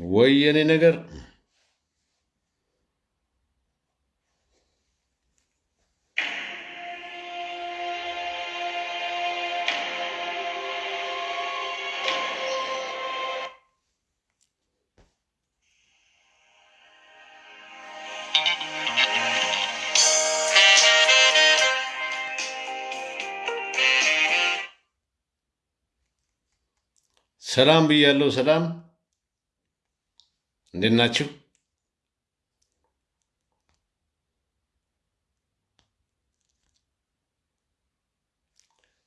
ወይ የኔ ነገር ሰላም ብያለሁ። ሰላም እንዴት ናችሁ?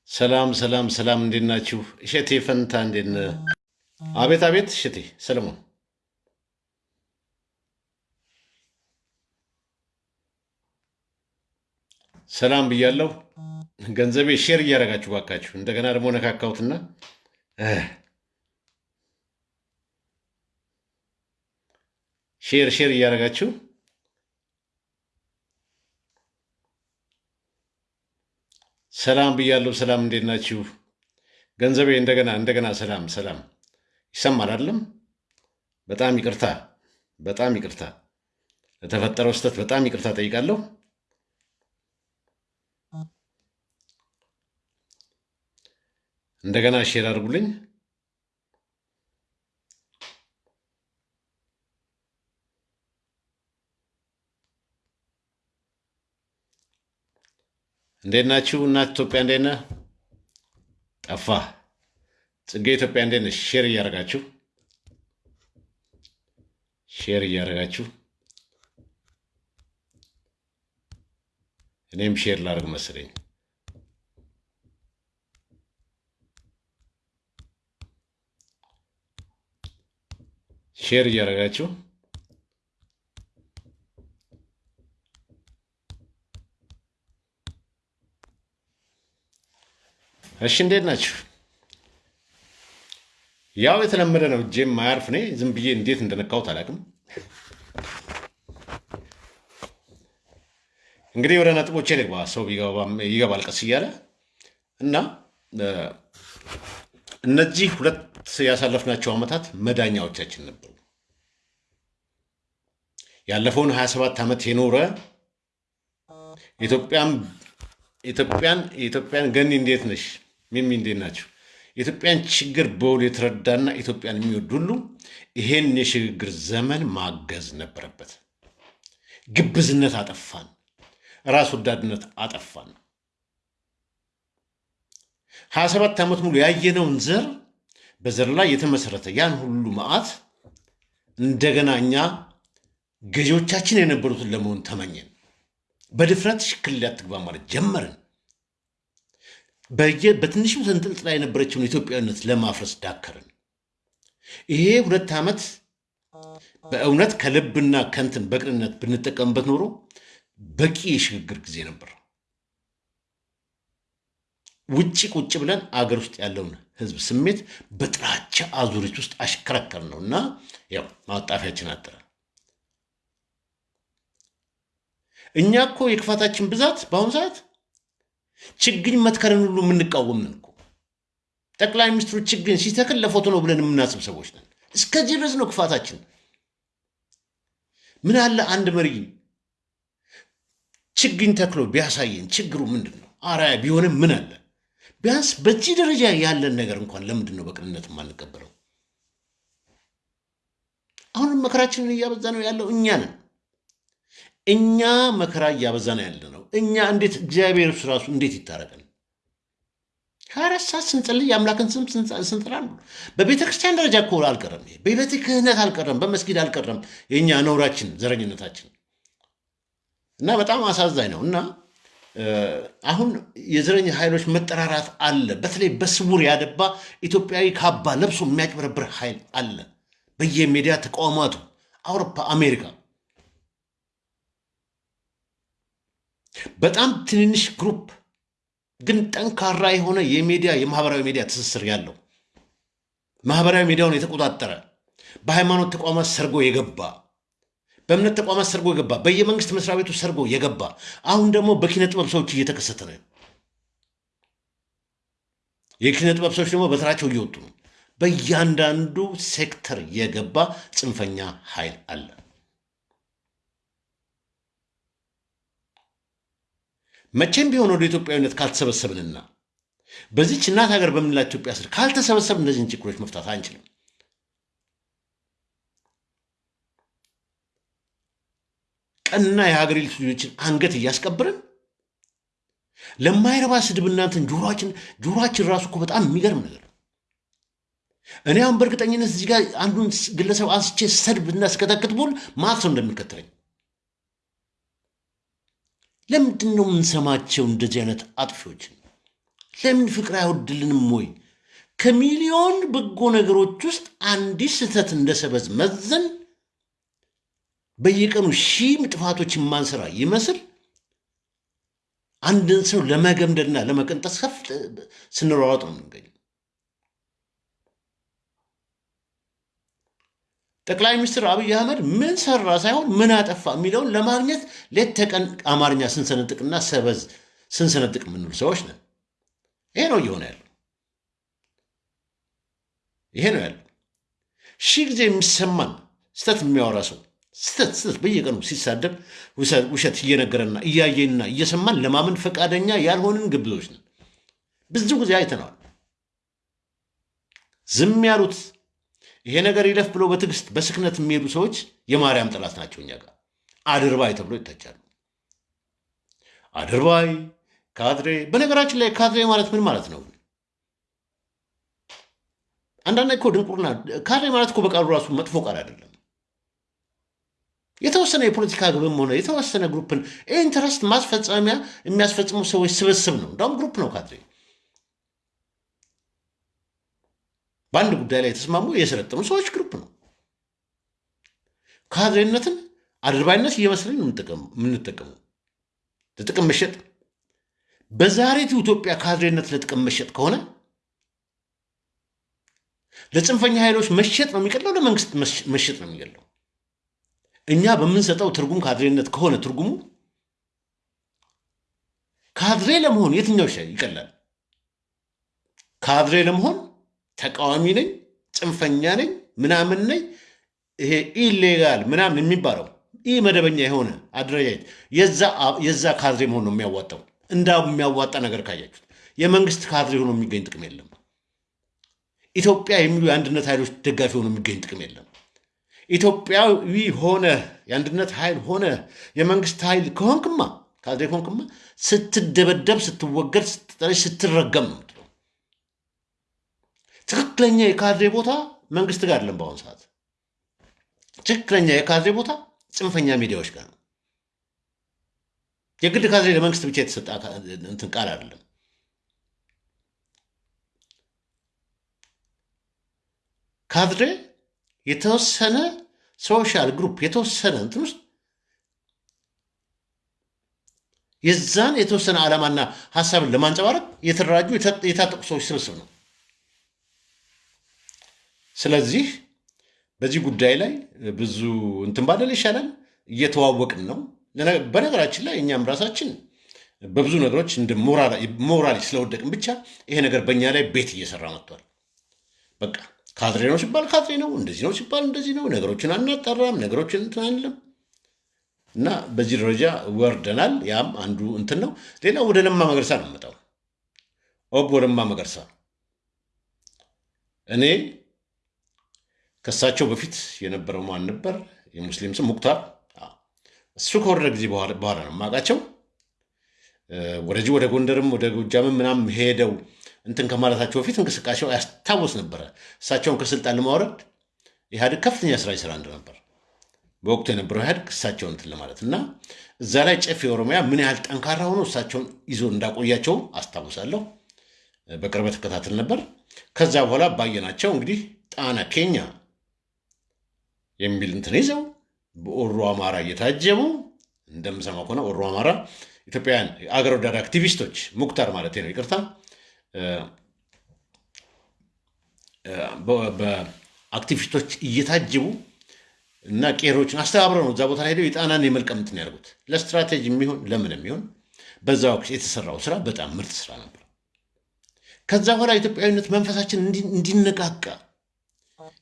ሰላም ሰላም ሰላም እንዴት ናችሁ? እሸቴ ፈንታ እንዴት ነህ? አቤት አቤት። እሸቴ ሰለሞን ሰላም ብያለሁ። ገንዘቤ share እያደረጋችሁ ባካችሁ። እንደገና ደግሞ ነካካሁትና share share እያደረጋችሁ ሰላም ብያለሁ። ሰላም እንዴት ናችሁ? ገንዘቤ እንደገና እንደገና ሰላም ሰላም ይሰማል አይደለም? በጣም ይቅርታ በጣም ይቅርታ ለተፈጠረው ስህተት በጣም ይቅርታ ጠይቃለሁ። እንደገና share አድርጉልኝ። እንዴት ናችሁ? እናት ኢትዮጵያ እንዴት ነህ? ጠፋ ጽጌ ኢትዮጵያ እንዴት ነሽ? share እያደረጋችሁ share እያደረጋችሁ እኔም share ላደርግ መሰለኝ። share እያደረጋችሁ እሺ፣ እንዴት ናችሁ? ያው የተለመደ ነው። እጄም ማያርፍ እኔ ዝም ብዬ እንዴት እንደነካሁት አላውቅም። እንግዲህ ወደ ነጥቦቼ ልግባ። ሰው ይገባል ቀስ እያለ እና እነዚህ ሁለት ያሳለፍናቸው ዓመታት መዳኛዎቻችን ነበሩ። ያለፈውን 27 ዓመት የኖረ ኢትዮጵያን ኢትዮጵያን ገኒ እንዴት ነሽ? ሚሚ እንዴት ናቸው? የኢትዮጵያን ችግር በውል የተረዳና ኢትዮጵያን የሚወድ ሁሉ ይሄን የሽግግር ዘመን ማገዝ ነበረበት። ግብዝነት አጠፋን፣ ራስ ወዳድነት አጠፋን። ሀያ ሰባት ዓመት ሙሉ ያየነውን ዘር በዘር ላይ የተመሰረተ ያን ሁሉ መዓት እንደገና እኛ ገዢዎቻችን የነበሩትን ለመሆን ተመኘን። በድፍረት ሽክል አትግባ ማለት ጀመርን። በየ በትንሹ ተንጠልጥላ የነበረችውን ኢትዮጵያዊነት ለማፍረስ ዳከርን። ይሄ ሁለት ዓመት በእውነት ከልብና ከንትን በቅንነት ብንጠቀምበት ኖሮ በቂ የሽግግር ጊዜ ነበር። ውጭ ቁጭ ብለን አገር ውስጥ ያለውን ሕዝብ ስሜት በጥላቻ አዙሪት ውስጥ አሽከረከር ነው እና ያው ማጣፊያችን አጠረ። እኛ እኮ የክፋታችን ብዛት በአሁኑ ሰዓት ችግኝ መትከልን ሁሉ የምንቃወም ነን እኮ። ጠቅላይ ሚኒስትሩ ችግኝ ሲተክል ለፎቶ ነው ብለን የምናስብ ሰዎች ነን። እስከዚህ ድረስ ነው ክፋታችን። ምን አለ አንድ መሪ ችግኝ ተክሎ ቢያሳየን ችግሩ ምንድን ነው? አርአያ ቢሆንም ምን አለ? ቢያንስ በዚህ ደረጃ ያለን ነገር እንኳን ለምንድን ነው በቅንነት የማንቀበለው? አሁንም መከራችንን እያበዛ ነው ያለው እኛ ነን። እኛ መከራ እያበዛ ነው ያለ ነው። እኛ እንዴት እግዚአብሔር እሱ ራሱ እንዴት ይታረቀን? ሀያ አራት ሰዓት ስንጸልይ የአምላክን ስም ስንጠራ በቤተ ክርስቲያን ደረጃ እኮ አልቀረም። በቤተ ክህነት አልቀረም፣ በመስጊድ አልቀረም። የእኛ ነውራችን፣ ዘረኝነታችን እና በጣም አሳዛኝ ነው እና አሁን የዘረኛ ኃይሎች መጠራራት አለ። በተለይ በስውር ያደባ ኢትዮጵያዊ ካባ ለብሶ የሚያጭበረብር ኃይል አለ። በየሚዲያ ተቋማቱ አውሮፓ፣ አሜሪካ በጣም ትንንሽ group ግን ጠንካራ የሆነ የሚዲያ የማህበራዊ ሚዲያ ትስስር ያለው ማህበራዊ ሚዲያውን የተቆጣጠረ በሃይማኖት ተቋማት ሰርጎ የገባ በእምነት ተቋማት ሰርጎ የገባ በየመንግስት መስሪያ ቤቱ ሰርጎ የገባ አሁን ደግሞ በኪነ ጥበብ ሰዎች እየተከሰተ ነው። የኪነ ጥበብ ሰዎች ደግሞ በተራቸው እየወጡ ነው። በእያንዳንዱ ሴክተር የገባ ጽንፈኛ ኃይል አለ። መቼም ቢሆን ወደ ኢትዮጵያዊነት ካልተሰበሰብንና በዚች እናት ሀገር በምንላት ኢትዮጵያ ስር ካልተሰበሰብ እነዚህን ችግሮች መፍታት አንችልም። ቀንና የሀገሬ ልጆችን አንገት እያስቀብርን ለማይረባ ስድብ እናንተን ጆሮችን ጆሮችን ራሱ እኮ በጣም የሚገርም ነገር ነው። እኔ አሁን በእርግጠኝነት እዚህ ጋር አንዱን ግለሰብ አንስቼ ሰድብ እና ስከተክት ሰው እንደሚከተለኝ ለምንድን ነው የምንሰማቸው እንደዚህ አይነት አጥፊዎችን? ለምን ፍቅር አይወድልንም ወይ? ከሚሊዮን በጎ ነገሮች ውስጥ አንዲት ስህተት እንደ ሰበዝ መዘን በየቀኑ ሺህ ጥፋቶች የማንሰራ ይመስል አንድን ሰው ለመገምደልና ለመቀንጠስ ከፍ ስንሯሯጥ ነው የምንገኘው። ጠቅላይ ሚኒስትር አብይ አህመድ ምን ሰራ ሳይሆን ምን አጠፋ የሚለውን ለማግኘት ሌት ተቀን አማርኛ ስንሰነጥቅና ሰበዝ ስንሰነጥቅ የምንሉ ሰዎች ነን። ይሄ ነው እየሆነ ያለው። ይሄ ነው ያለው። ሺህ ጊዜ የሚሰማን ስተት የሚያወራ ሰው ስተት ስተት በየቀኑ ሲሳደብ ውሸት እየነገረና እያየንና እየሰማን ለማመን ፈቃደኛ ያልሆንን ግብዞች ነን። ብዙ ጊዜ አይተነዋል። ዝም ያሉት ይሄ ነገር ይለፍ ብሎ በትዕግስት በስክነት የሚሄዱ ሰዎች የማርያም ጠላት ናቸው። እኛ ጋር አድርባይ ተብሎ ይተቻሉ። አድርባይ ካድሬ። በነገራችን ላይ ካድሬ ማለት ምን ማለት ነው? አንዳንድ እኮ ድንቁርና። ካድሬ ማለት እኮ በቃሉ ራሱ መጥፎ ቃል አይደለም። የተወሰነ የፖለቲካ ግብም ሆነ የተወሰነ group ን interest ማስፈጸሚያ የሚያስፈጽሙ ሰዎች ስብስብ ነው። እንዳውም group ነው ካድሬ። በአንድ ጉዳይ ላይ የተስማሙ የሰለጠኑ ሰዎች group ነው። ካድሬነትን አድርባይነት እየመሰለኝ የምንጠቀመው ለጥቅም መሸጥ። በዛሬቱ ኢትዮጵያ ካድሬነት ለጥቅም መሸጥ ከሆነ ለጽንፈኛ ኃይሎች መሸጥ ነው የሚቀለው፣ ለመንግስት መሸጥ ነው የሚገለው። እኛ በምንሰጠው ትርጉም ካድሬነት ከሆነ ትርጉሙ ካድሬ ለመሆን የትኛው ይቀላል? ካድሬ ለመሆን ተቃዋሚ ነኝ፣ ጽንፈኛ ነኝ፣ ምናምን ነኝ፣ ይሄ illegal ምናምን የሚባለው ይህ መደበኛ የሆነ አደረጃጀት የዛ ካድሬ መሆን ነው የሚያዋጣው። እንዳ የሚያዋጣ ነገር ካያችሁት የመንግስት ካድሬ ሆኖ የሚገኝ ጥቅም የለም። ኢትዮጵያ የሚሉ የአንድነት ኃይሎች ደጋፊ ሆኖ የሚገኝ ጥቅም የለም። ኢትዮጵያዊ ሆነ የአንድነት ኃይል ሆነ የመንግስት ኃይል ከሆንክማ ካድሬ ከሆንክማ ስትደበደብ፣ ስትወገድ፣ ስትጠለሽ፣ ስትረገም ነው ትክክለኛ የካድሬ ቦታ መንግስት ጋር አይደለም። በአሁኑ ሰዓት ትክክለኛ የካድሬ ቦታ ጽንፈኛ ሚዲያዎች ጋር ነው። የግድ ካድሬ ለመንግስት ብቻ የተሰጠ እንትን ቃል አይደለም። ካድሬ የተወሰነ social group የተወሰነ እንትን ውስጥ የዛን የተወሰነ ዓላማና ሀሳብን ለማንጸባረቅ የተደራጁ የታጠቁ ሰዎች ስብስብ ነው። ስለዚህ በዚህ ጉዳይ ላይ ብዙ እንትን ባደል ይሻላል። እየተዋወቅን ነው። በነገራችን ላይ እኛም ራሳችን በብዙ ነገሮች እንደ ሞራል ስለወደቅን ብቻ ይሄ ነገር በእኛ ላይ ቤት እየሰራ መጥቷል። በቃ ካድሬ ነው ሲባል ካድሬ ነው፣ እንደዚህ ነው ሲባል እንደዚህ ነው። ነገሮችን አናጠራም፣ ነገሮችን እንትን አንልም እና በዚህ ደረጃ ወርደናል። ያም አንዱ እንትን ነው። ሌላ ወደ ለማ መገርሳ ነው የምመጣው። ኦቦ ለማ መገርሳ እኔ ከእሳቸው በፊት የነበረው ማን ነበር? የሙስሊም ስም ሙክታር። እሱ ከወረደ ጊዜ በኋላ ነው የማውቃቸው። ወደዚህ ወደ ጎንደርም ወደ ጎጃምም ምናምን ሄደው እንትን ከማለታቸው በፊት እንቅስቃሴው ያስታወስ ነበረ። እሳቸውን ከስልጣን ለማውረድ ኢህአዴግ ከፍተኛ ስራ ይሰራ እንደነበር በወቅቱ የነበረው ኢህአዴግ እሳቸውን እንትን ለማለት እና እዛ ላይ ጨፌ ኦሮሚያ ምን ያህል ጠንካራ ሆኖ እሳቸውን ይዞ እንዳቆያቸው አስታውሳለሁ። በቅርበት ተከታተል ነበር። ከዛ በኋላ ባየናቸው እንግዲህ ጣና ኬኛ የሚል እንትን ይዘው በኦሮ አማራ እየታጀቡ እንደምሰማው ከሆነ ኦሮ አማራ ኢትዮጵያውያን አገር ወዳድ አክቲቪስቶች ሙክታር ማለት ነው፣ ይቅርታ በአክቲቪስቶች እየታጀቡ እና ቄሮችን አስተባብረው ነው እዛ ቦታ ሄደው የጣናን የመልቀም እንትን ያደርጉት። ለስትራቴጂ የሚሆን ለምን የሚሆን በዛ ወቅት የተሰራው ስራ በጣም ምርጥ ስራ ነበር። ከዛ በኋላ ኢትዮጵያዊነት መንፈሳችን እንዲነቃቃ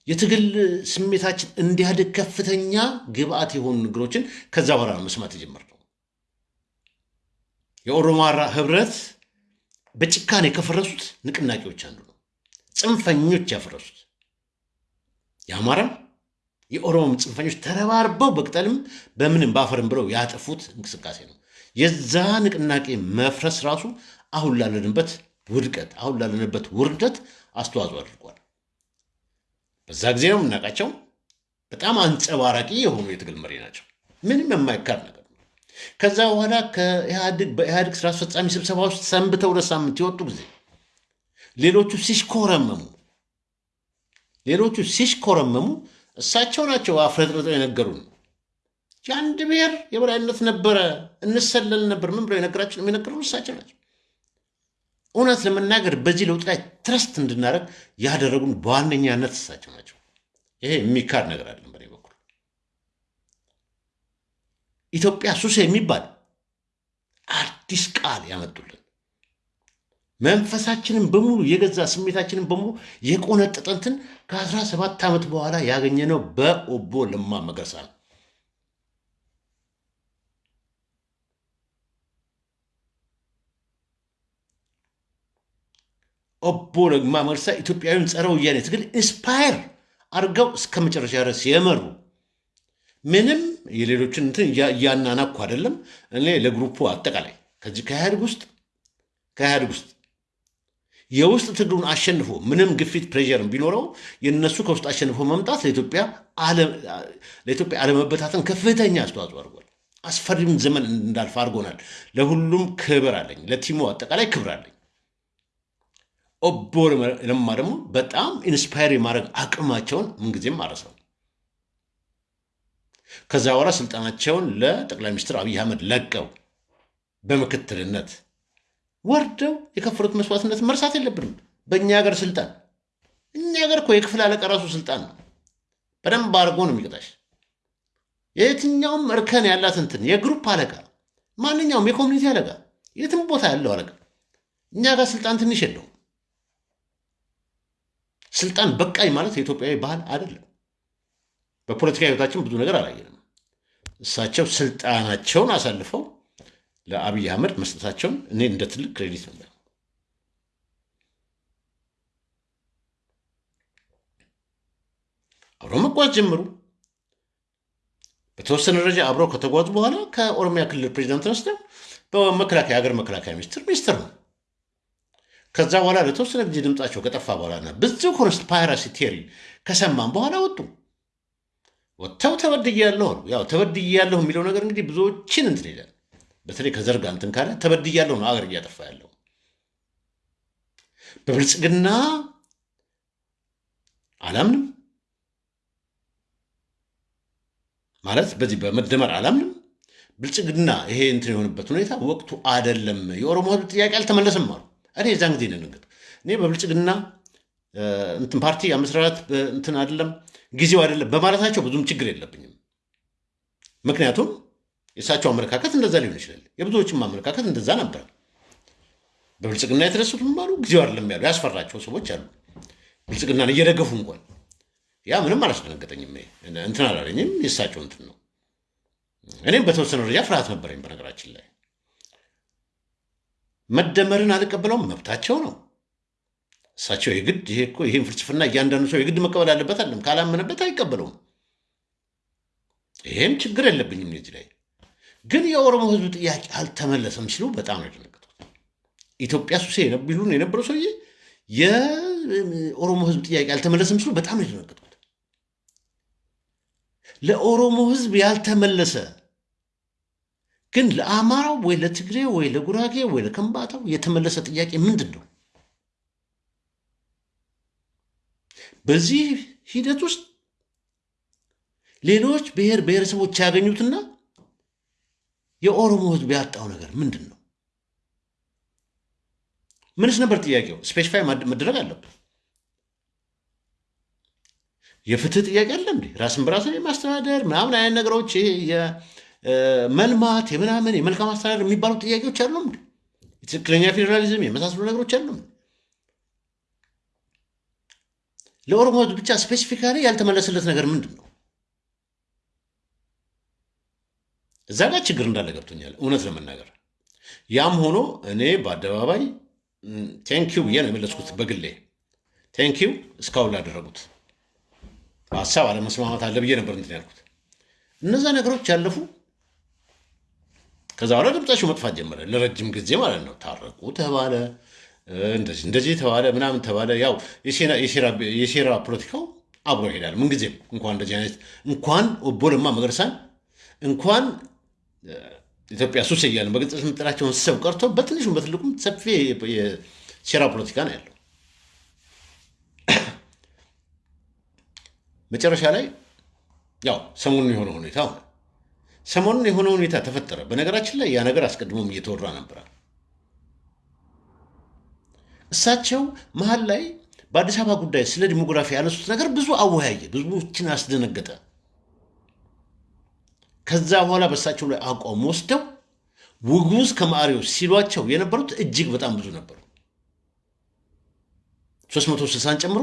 የትግል ስሜታችን እንዲያድግ ከፍተኛ ግብአት የሆኑ ነገሮችን ከዛ በኋላ ነው መስማት የጀመርነው። የኦሮማራ ህብረት በጭካኔ ከፈረሱት ንቅናቄዎች አንዱ ነው። ጽንፈኞች ያፈረሱት የአማራም የኦሮሞም ጽንፈኞች ተረባርበው በቅጠልም በምንም በአፈርም ብለው ያጠፉት እንቅስቃሴ ነው። የዛ ንቅናቄ መፍረስ ራሱ አሁን ላለንበት ውድቀት አሁን ላለንበት ውርደት አስተዋጽኦ አድርጓል። በዛ ጊዜ ነው የምናውቃቸው። በጣም አንጸባራቂ የሆኑ የትግል መሪ ናቸው። ምንም የማይካድ ነገር ነው። ከዛ በኋላ በኢህአዴግ ስራ አስፈጻሚ ስብሰባ ውስጥ ሰንብተው ሁለት ሳምንት የወጡ ጊዜ ሌሎቹ ሲሽኮረመሙ ሌሎቹ ሲሽኮረመሙ እሳቸው ናቸው አፍረጥርጠው የነገሩን። የአንድ ብሔር የበላይነት ነበረ፣ እንሰለል ነበር። ምን ብለው የነገራችን የነገሩን እሳቸው ናቸው። እውነት ለመናገር በዚህ ለውጥ ላይ ትረስት እንድናደርግ ያደረጉን በዋነኛነት እሳቸው ናቸው። ይሄ የሚካድ ነገር አለን። በእኔ በኩል ኢትዮጵያ ሱስ የሚባል አዲስ ቃል ያመጡልን መንፈሳችንን በሙሉ የገዛ ስሜታችንን በሙሉ የቆነጠጠንትን ከአስራ ሰባት ዓመት በኋላ ያገኘነው በኦቦ ለማ መገርሳ ነው። ኦቦ ለማ መገርሳ ኢትዮጵያዊን ጸረ ወያኔ ትግል inspire አድርገው እስከ መጨረሻ ድረስ የመሩ ምንም የሌሎችን እንትን እያናናኩ አይደለም። እኔ ለ group ኡ አጠቃላይ ከዚህ ከኢህአዴግ ውስጥ ከኢህአዴግ ውስጥ የውስጥ ትግሉን አሸንፎ ምንም ግፊት pressure ም ቢኖረው የነሱ ከውስጥ አሸንፎ መምጣት ለኢትዮጵያ አለመበታተን ከፍተኛ አስተዋጽኦ አድርጓል። አስፈሪም ዘመን እንድናልፍ አድርጎናል። ለሁሉም ክብር አለኝ፣ ለ team ኡ አጠቃላይ ክብር አለኝ። ኦቦ ለማ ደግሞ በጣም inspire የማድረግ አቅማቸውን ምንጊዜም አልረሳው። ከዛ በኋላ ስልጣናቸውን ለጠቅላይ ሚኒስትር አብይ አህመድ ለቀው በምክትልነት ወርደው የከፈሉት መስዋዕትነት መርሳት የለብንም። በእኛ ሀገር ስልጣን እኛ ሀገር እኮ የክፍል አለቃ ራሱ ስልጣን ነው። በደንብ አድርጎ ነው የሚቀጣሽ። የየትኛውም እርከን ያላት እንትን የ group አለቃ፣ ማንኛውም የ community አለቃ፣ የትም ቦታ ያለው አለቃ እኛ ጋር ስልጣን ትንሽ የለውም። ስልጣን በቃኝ ማለት የኢትዮጵያዊ ባህል አይደለም። በፖለቲካ ህይወታችን ብዙ ነገር አላየንም። እሳቸው ስልጣናቸውን አሳልፈው ለአብይ አህመድ መስጠታቸውን እኔ እንደ ትልቅ credit ነበር። አብረው መጓዝ ጀመሩ። በተወሰነ ደረጃ አብረው ከተጓዙ በኋላ ከኦሮሚያ ክልል ፕሬዚዳንት ተነስተው በመከላከያ ሀገር መከላከያ ሚኒስትር ሚኒስትር ነው። ከዛ በኋላ ለተወሰነ ጊዜ ድምፃቸው ከጠፋ በኋላና ብዙ conspiracy theory ከሰማን በኋላ ወጡ። ወጥተው ተበድያለሁ ያው ተበድያለሁ የሚለው ነገር እንግዲህ ብዙዎችን እንትን ይላል። በተለይ ከዘርጋ እንትን ካለ ተበድያለሁ ነው አገር እያጠፋ ያለው። በብልጽግና አላምንም ማለት በዚህ በመደመር አላምንም። ብልጽግና ይሄ እንትን የሆነበት ሁኔታ ወቅቱ አይደለም። የኦሮሞ ሕዝብ ጥያቄ አልተመለሰም አሉ። እኔ የዛን ጊዜ ነንገጥ እኔ በብልጽግና እንትን ፓርቲ አመስራት እንትን አይደለም ጊዜው አይደለም በማለታቸው ብዙም ችግር የለብኝም። ምክንያቱም የእሳቸው አመለካከት እንደዛ ሊሆን ይችላል። የብዙዎችም አመለካከት እንደዛ ነበር። በብልጽግና የተደሰቱም አሉ፣ ጊዜው አይደለም ያሉ ያስፈራቸው ሰዎች አሉ። ብልጽግናን እየደገፉ እንኳን ያ ምንም አላስደነገጠኝም፣ እንትን አላለኝም። የእሳቸው እንትን ነው። እኔም በተወሰነ ደረጃ ፍርሃት ነበረኝ። በነገራችን ላይ መደመርን አልቀበለውም፣ መብታቸው ነው። እሳቸው የግድ ይሄ እኮ ይህን ፍልስፍና እያንዳንዱ ሰው የግድ መቀበል አለበት አለም ካላመነበት አይቀበለውም። ይሄም ችግር የለብኝም እዚህ ላይ ግን የኦሮሞ ሕዝብ ጥያቄ አልተመለሰም ሲሉ በጣም ነው የደነገጥኩት። ኢትዮጵያ ሱሴ ቢሉን የነበረው ሰውዬ የኦሮሞ ሕዝብ ጥያቄ አልተመለሰም ሲሉ በጣም ነው የደነገጥኩት። ለኦሮሞ ሕዝብ ያልተመለሰ ግን ለአማራው ወይ ለትግሬ ወይ ለጉራጌ ወይ ለከምባታው የተመለሰ ጥያቄ ምንድን ነው? በዚህ ሂደት ውስጥ ሌሎች ብሔር ብሔረሰቦች ያገኙትና የኦሮሞ ህዝብ ያጣው ነገር ምንድን ነው? ምንስ ነበር ጥያቄው? ስፔሲፋይ መደረግ አለበት። የፍትህ ጥያቄ አለ እንዴ? ራስን በራስ የማስተዳደር ምናምን አይነት ነገሮች የመልማት የምናምን የመልካም አስተዳደር የሚባሉ ጥያቄዎች አሉ? የትክክለኛ ፌዴራሊዝም የመሳሰሉ ነገሮች አሉ። ለኦሮሞ ብቻ specifically ያልተመለሰለት ነገር ምንድን ነው? እዛ ጋር ችግር እንዳለ ገብቶኛል፣ እውነት ለመናገር ያም ሆኖ እኔ በአደባባይ thank you ብዬ ነው የመለስኩት። በግሌ thank you እስካሁን ላደረጉት በሀሳብ አለመስማማት አለ ብዬ ነበር እንትን ያልኩት። እነዛ ነገሮች ያለፉ ከዛ በኋላ ድምጻቸው መጥፋት ጀመረ። ለረጅም ጊዜ ማለት ነው። ታረቁ ተባለ፣ እንደዚህ እንደዚህ ተባለ፣ ምናምን ተባለ። ያው የሴራ ፖለቲካው አብሮ ይሄዳል ምንጊዜም። እንኳን እንደዚህ አይነት እንኳን ኦቦ ለማ መገርሳን እንኳን ኢትዮጵያ ሱስ እያለን በግልጽ የምንጠራቸውን ሰብ ቀርቶ በትንሹም በትልቁም ሰፊ የሴራ ፖለቲካ ነው ያለው። መጨረሻ ላይ ያው ሰሞኑን የሆነ ሁኔታ ሆነ። ሰሞኑን የሆነ ሁኔታ ተፈጠረ። በነገራችን ላይ ያ ነገር አስቀድሞም እየተወራ ነበረ። እሳቸው መሀል ላይ በአዲስ አበባ ጉዳይ ስለ ዲሞግራፊ ያነሱት ነገር ብዙ አወያየ፣ ብዙዎችን አስደነገጠ። ከዛ በኋላ በእሳቸው ላይ አቋም ወስደው ውጉዝ ከማሪዎች ሲሏቸው የነበሩት እጅግ በጣም ብዙ ነበሩ። 360ን ጨምሮ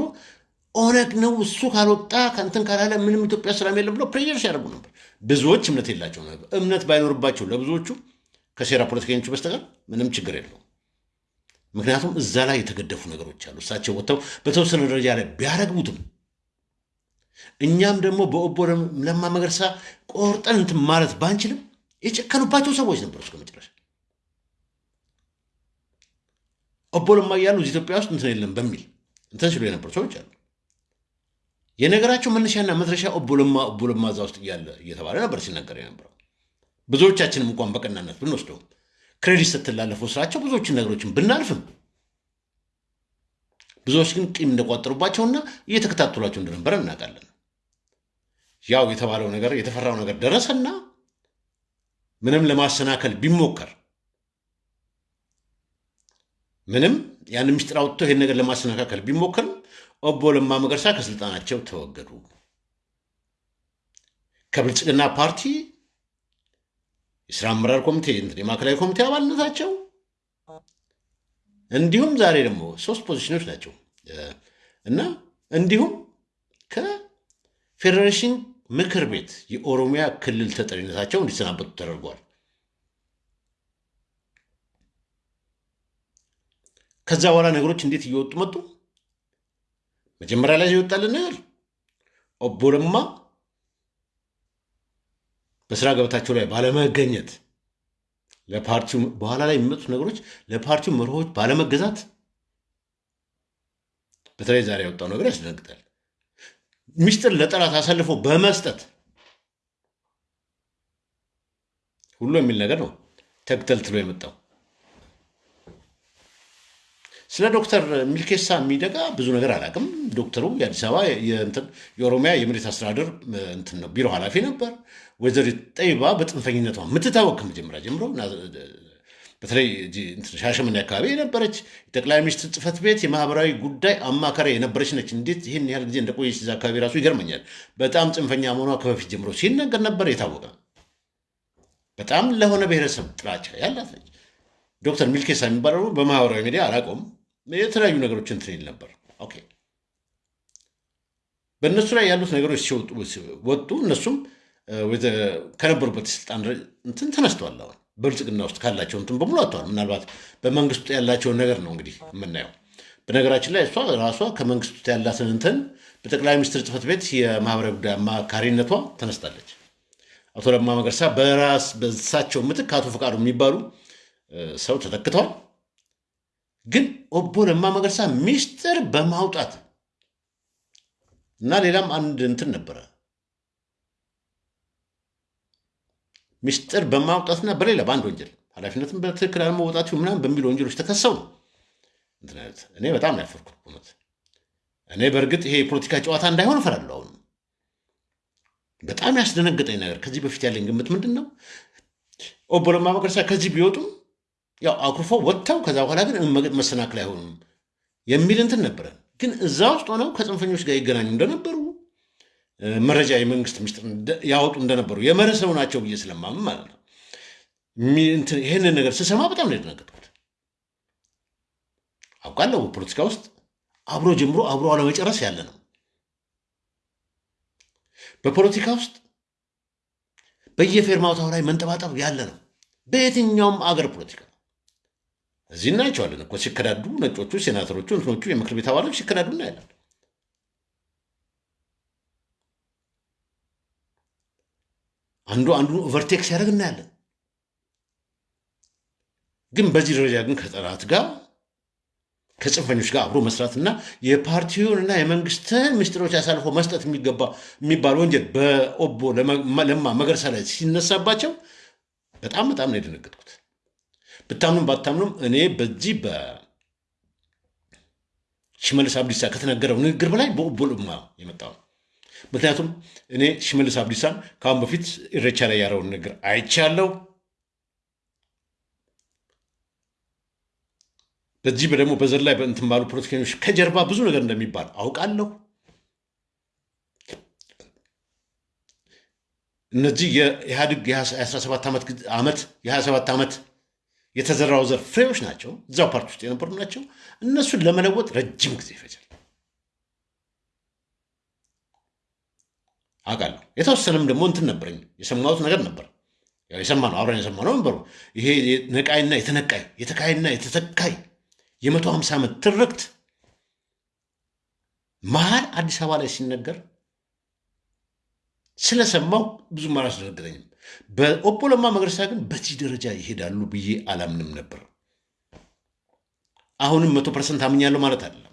ኦነግ ነው እሱ ካልወጣ ከእንትን ካላለ ምንም ኢትዮጵያ ሰላም የለም ብለው ፕሬር ሲያደርጉ ነበር። ብዙዎች እምነት የላቸው እምነት ባይኖርባቸው ለብዙዎቹ ከሴራ ፖለቲከኞቹ በስተቀር ምንም ችግር የለውም። ምክንያቱም እዛ ላይ የተገደፉ ነገሮች አሉ። እሳቸው ወጥተው በተወሰነ ደረጃ ላይ ቢያረግቡትም እኛም ደግሞ በኦቦ ለማ መገርሳ ቆርጠን እንትን ማለት ባንችልም የጨከኑባቸው ሰዎች ነበሩ እስከ መጨረሻ። ኦቦ ለማ እያሉ እዚህ ኢትዮጵያ ውስጥ እንትን የለም በሚል እንትን ሲሉ የነበሩ ሰዎች አሉ። የነገራቸው መነሻና መድረሻ ኦቦ ለማ ኦቦ ለማ እዛ ውስጥ እያለ እየተባለ ነበር ሲነገር የነበረው። ብዙዎቻችንም እንኳን በቀናነት ብንወስደውም credit ስትላለፈው ስራቸው ብዙዎችን ነገሮችን ብናልፍም ብዙዎች ግን ቂም እንደቋጠሩባቸውና እየተከታተሏቸው እንደነበረ እናውቃለን። ያው የተባለው ነገር የተፈራው ነገር ደረሰና ምንም ለማሰናከል ቢሞከር ምንም ያን ምስጢር አውጥቶ ይህን ነገር ለማሰናካከል ቢሞከርም ኦቦ ለማ መገርሳ ከስልጣናቸው ተወገዱ። ከብልጽግና ፓርቲ የስራ አመራር ኮሚቴ የማዕከላዊ ኮሚቴ አባልነታቸው እንዲሁም ዛሬ ደግሞ ሶስት ፖዚሽኖች ናቸው እና እንዲሁም ከፌዴሬሽን ምክር ቤት የኦሮሚያ ክልል ተጠሪነታቸው እንዲሰናበቱ ተደርጓል። ከዛ በኋላ ነገሮች እንዴት እየወጡ መጡ? መጀመሪያ ላይ ይወጣልን ነገር ኦቦ በስራ ገበታቸው ላይ ባለመገኘት ለፓርቲው በኋላ ላይ የሚመጡት ነገሮች ለፓርቲው መርሆች ባለመገዛት በተለይ ዛሬ ያወጣው ነገር ያስደነግጣል። ሚስጥር ለጠላት አሳልፎ በመስጠት ሁሉ የሚል ነገር ነው ተግተልትሎ የመጣው። ስለ ዶክተር ሚልኬሳ የሚደጋ ብዙ ነገር አላውቅም። ዶክተሩ የአዲስ አበባ የኦሮሚያ የመሬት አስተዳደር እንትን ነው ቢሮ ኃላፊ ነበር። ወይዘሪት ጠይባ በጥንፈኝነቷ የምትታወቅ ከመጀመሪያ ጀምሮ በተለይ ሻሸመኔ አካባቢ የነበረች የጠቅላይ ሚኒስትር ጽሕፈት ቤት የማህበራዊ ጉዳይ አማካሪ የነበረች ነች። እንዴት ይህን ያህል ጊዜ እንደቆየች እዛ አካባቢ ራሱ ይገርመኛል። በጣም ጽንፈኛ መሆኗ ከበፊት ጀምሮ ሲነገር ነበር፣ የታወቀ በጣም ለሆነ ብሔረሰብ ጥላቻ ያላት ነች። ዶክተር ሚልኬሳ የሚባለው በማህበራዊ ሚዲያ አላውቀውም፣ የተለያዩ ነገሮች እንትን ነበር። okay በእነሱ ላይ ያሉት ነገሮች ሲወጡ ወጡ። እነሱም ከነበሩበት ስልጣን እንትን ተነስተዋል። አሁን በብልጽግና ውስጥ ካላቸው እንትን በሙሉ አጥተዋል። ምናልባት በመንግስት ውስጥ ያላቸውን ነገር ነው እንግዲህ የምናየው። በነገራችን ላይ እሷ ራሷ ከመንግስት ውስጥ ያላትን እንትን በጠቅላይ ሚኒስትር ጽሕፈት ቤት የማህበራዊ ጉዳይ አማካሪነቷ ተነስታለች። አቶ ለማ መገርሳ በራስ በሳቸው ምትክ አቶ ፈቃዱ የሚባሉ ሰው ተተክተዋል። ግን ኦቦ ለማ መገርሳ ሚስጥር በማውጣት እና ሌላም አንድ እንትን ነበረ ሚስጥር በማውጣትና በሌላ በአንድ ወንጀል ኃላፊነትን በትክክል አለመወጣት ምናምን በሚሉ ወንጀሎች ተከሰው ነው። እኔ በጣም ነው እውነት። እኔ በእርግጥ ይሄ የፖለቲካ ጨዋታ እንዳይሆን እፈራለሁ። አሁን በጣም ያስደነገጠኝ ነገር ከዚህ በፊት ያለኝ ግምት ምንድን ነው ኦቦ ለማ መገርሳ ከዚህ ቢወጡም ያው አኩርፎ ወጥተው ከዛ በኋላ ግን መሰናክል አይሆኑም የሚል እንትን ነበረ። ግን እዛ ውስጥ ሆነው ከጽንፈኞች ጋር ይገናኙ እንደነበሩ መረጃ የመንግስት ሚስጥር ያወጡ እንደነበሩ የመርህ ሰው ናቸው ብዬ ስለማምን ማለት ነው። ይህንን ነገር ስሰማ በጣም ነው የደነገጥኩት። አውቃለሁ ፖለቲካ ውስጥ አብሮ ጀምሮ አብሮ አለመጨረስ ያለ ነው። በፖለቲካ ውስጥ በየፌርማታው ላይ መንጠባጠብ ያለ ነው። በየትኛውም አገር ፖለቲካ እዚህ እናያቸዋለን እኮ ሲከዳዱ፣ ነጮቹ ሴናተሮቹ፣ እንትኖቹ የምክር ቤት አባሎች ሲከዳዱ እናያለን። አንዱ አንዱ overtake ሲያደርግ እናያለን። ግን በዚህ ደረጃ ግን ከጠላት ጋር ከጽንፈኞች ጋር አብሮ መስራትና የፓርቲውንና የመንግስትን ምስጢሮች አሳልፎ መስጠት የሚገባ የሚባል ወንጀል በኦቦ ለማ መገርሳ ላይ ሲነሳባቸው በጣም በጣም ነው የደነገጥኩት። ብታምኑም ባታምኑም እኔ በዚህ በሽመልስ አብዲሳ ከተነገረው ንግግር በላይ በኦቦ ለማ የመጣው ምክንያቱም እኔ ሽመልስ አብዲሳን ከአሁን በፊት ኢሬቻ ላይ ያረውን ንግግር አይቻለሁ። በዚህ ደግሞ በዘር ላይ በእንትን ባሉ ፖለቲከኞች ከጀርባ ብዙ ነገር እንደሚባል አውቃለሁ። እነዚህ የኢህአዴግ የ17 ዓመት የ27 ዓመት የተዘራው ዘር ፍሬዎች ናቸው። እዛው ፓርቲ ውስጥ የነበሩ ናቸው። እነሱን ለመለወጥ ረጅም ጊዜ ይፈጃል አውቃለሁ። የተወሰነም ደግሞ እንትን ነበረኝ የሰማሁት ነገር ነበር። ያው የሰማነው አብረን የሰማነው ነበሩ። ይሄ ነቃይና የተነቃይ የተካይና የተተካይ የመቶ ሀምሳ ዓመት ትርክት መሀል አዲስ አበባ ላይ ሲነገር ስለሰማው ብዙም አላስደነገጠኝም። በኦቦ ለማ መገርሳ ግን በዚህ ደረጃ ይሄዳሉ ብዬ አላምንም ነበር። አሁንም መቶ percent አምኛለሁ ማለት አይደለም።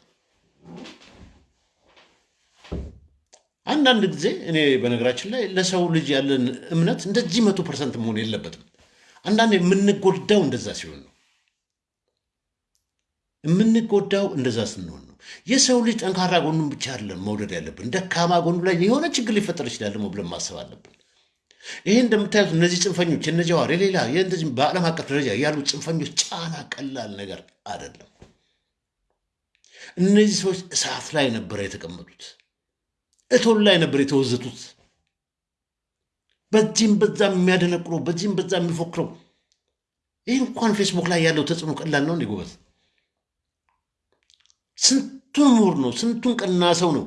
አንዳንድ ጊዜ እኔ በነገራችን ላይ ለሰው ልጅ ያለን እምነት እንደዚህ መቶ percent መሆን የለበትም። አንዳንድ የምንጎዳው እንደዛ ሲሆን ነው የምንጎዳው እንደዛ ስንሆን ነው። የሰው ልጅ ጠንካራ ጎኑን ብቻ አይደለም መውደድ ያለብን፣ ደካማ ጎኑ ላይ የሆነ ችግር ሊፈጠር ይችላል ደግሞ ብለን ማሰብ አለብን። ይሄ እንደምታዩት እነዚህ ጽንፈኞች እነ ጀዋር የሌላ እንደዚህ በዓለም አቀፍ ደረጃ ያሉ ጽንፈኞች ጫና ቀላል ነገር አይደለም። እነዚህ ሰዎች እሳት ላይ ነበረ የተቀመጡት፣ እቶን ላይ ነበር የተወዘቱት። በዚህም በዛም የሚያደነቅረው በዚህም በዛ የሚፎክረው ይህ እንኳን ፌስቡክ ላይ ያለው ተጽዕኖ ቀላል ነው እንዴ ጎበዝ? ስንቱን ምሁር ነው፣ ስንቱን ቀና ሰው ነው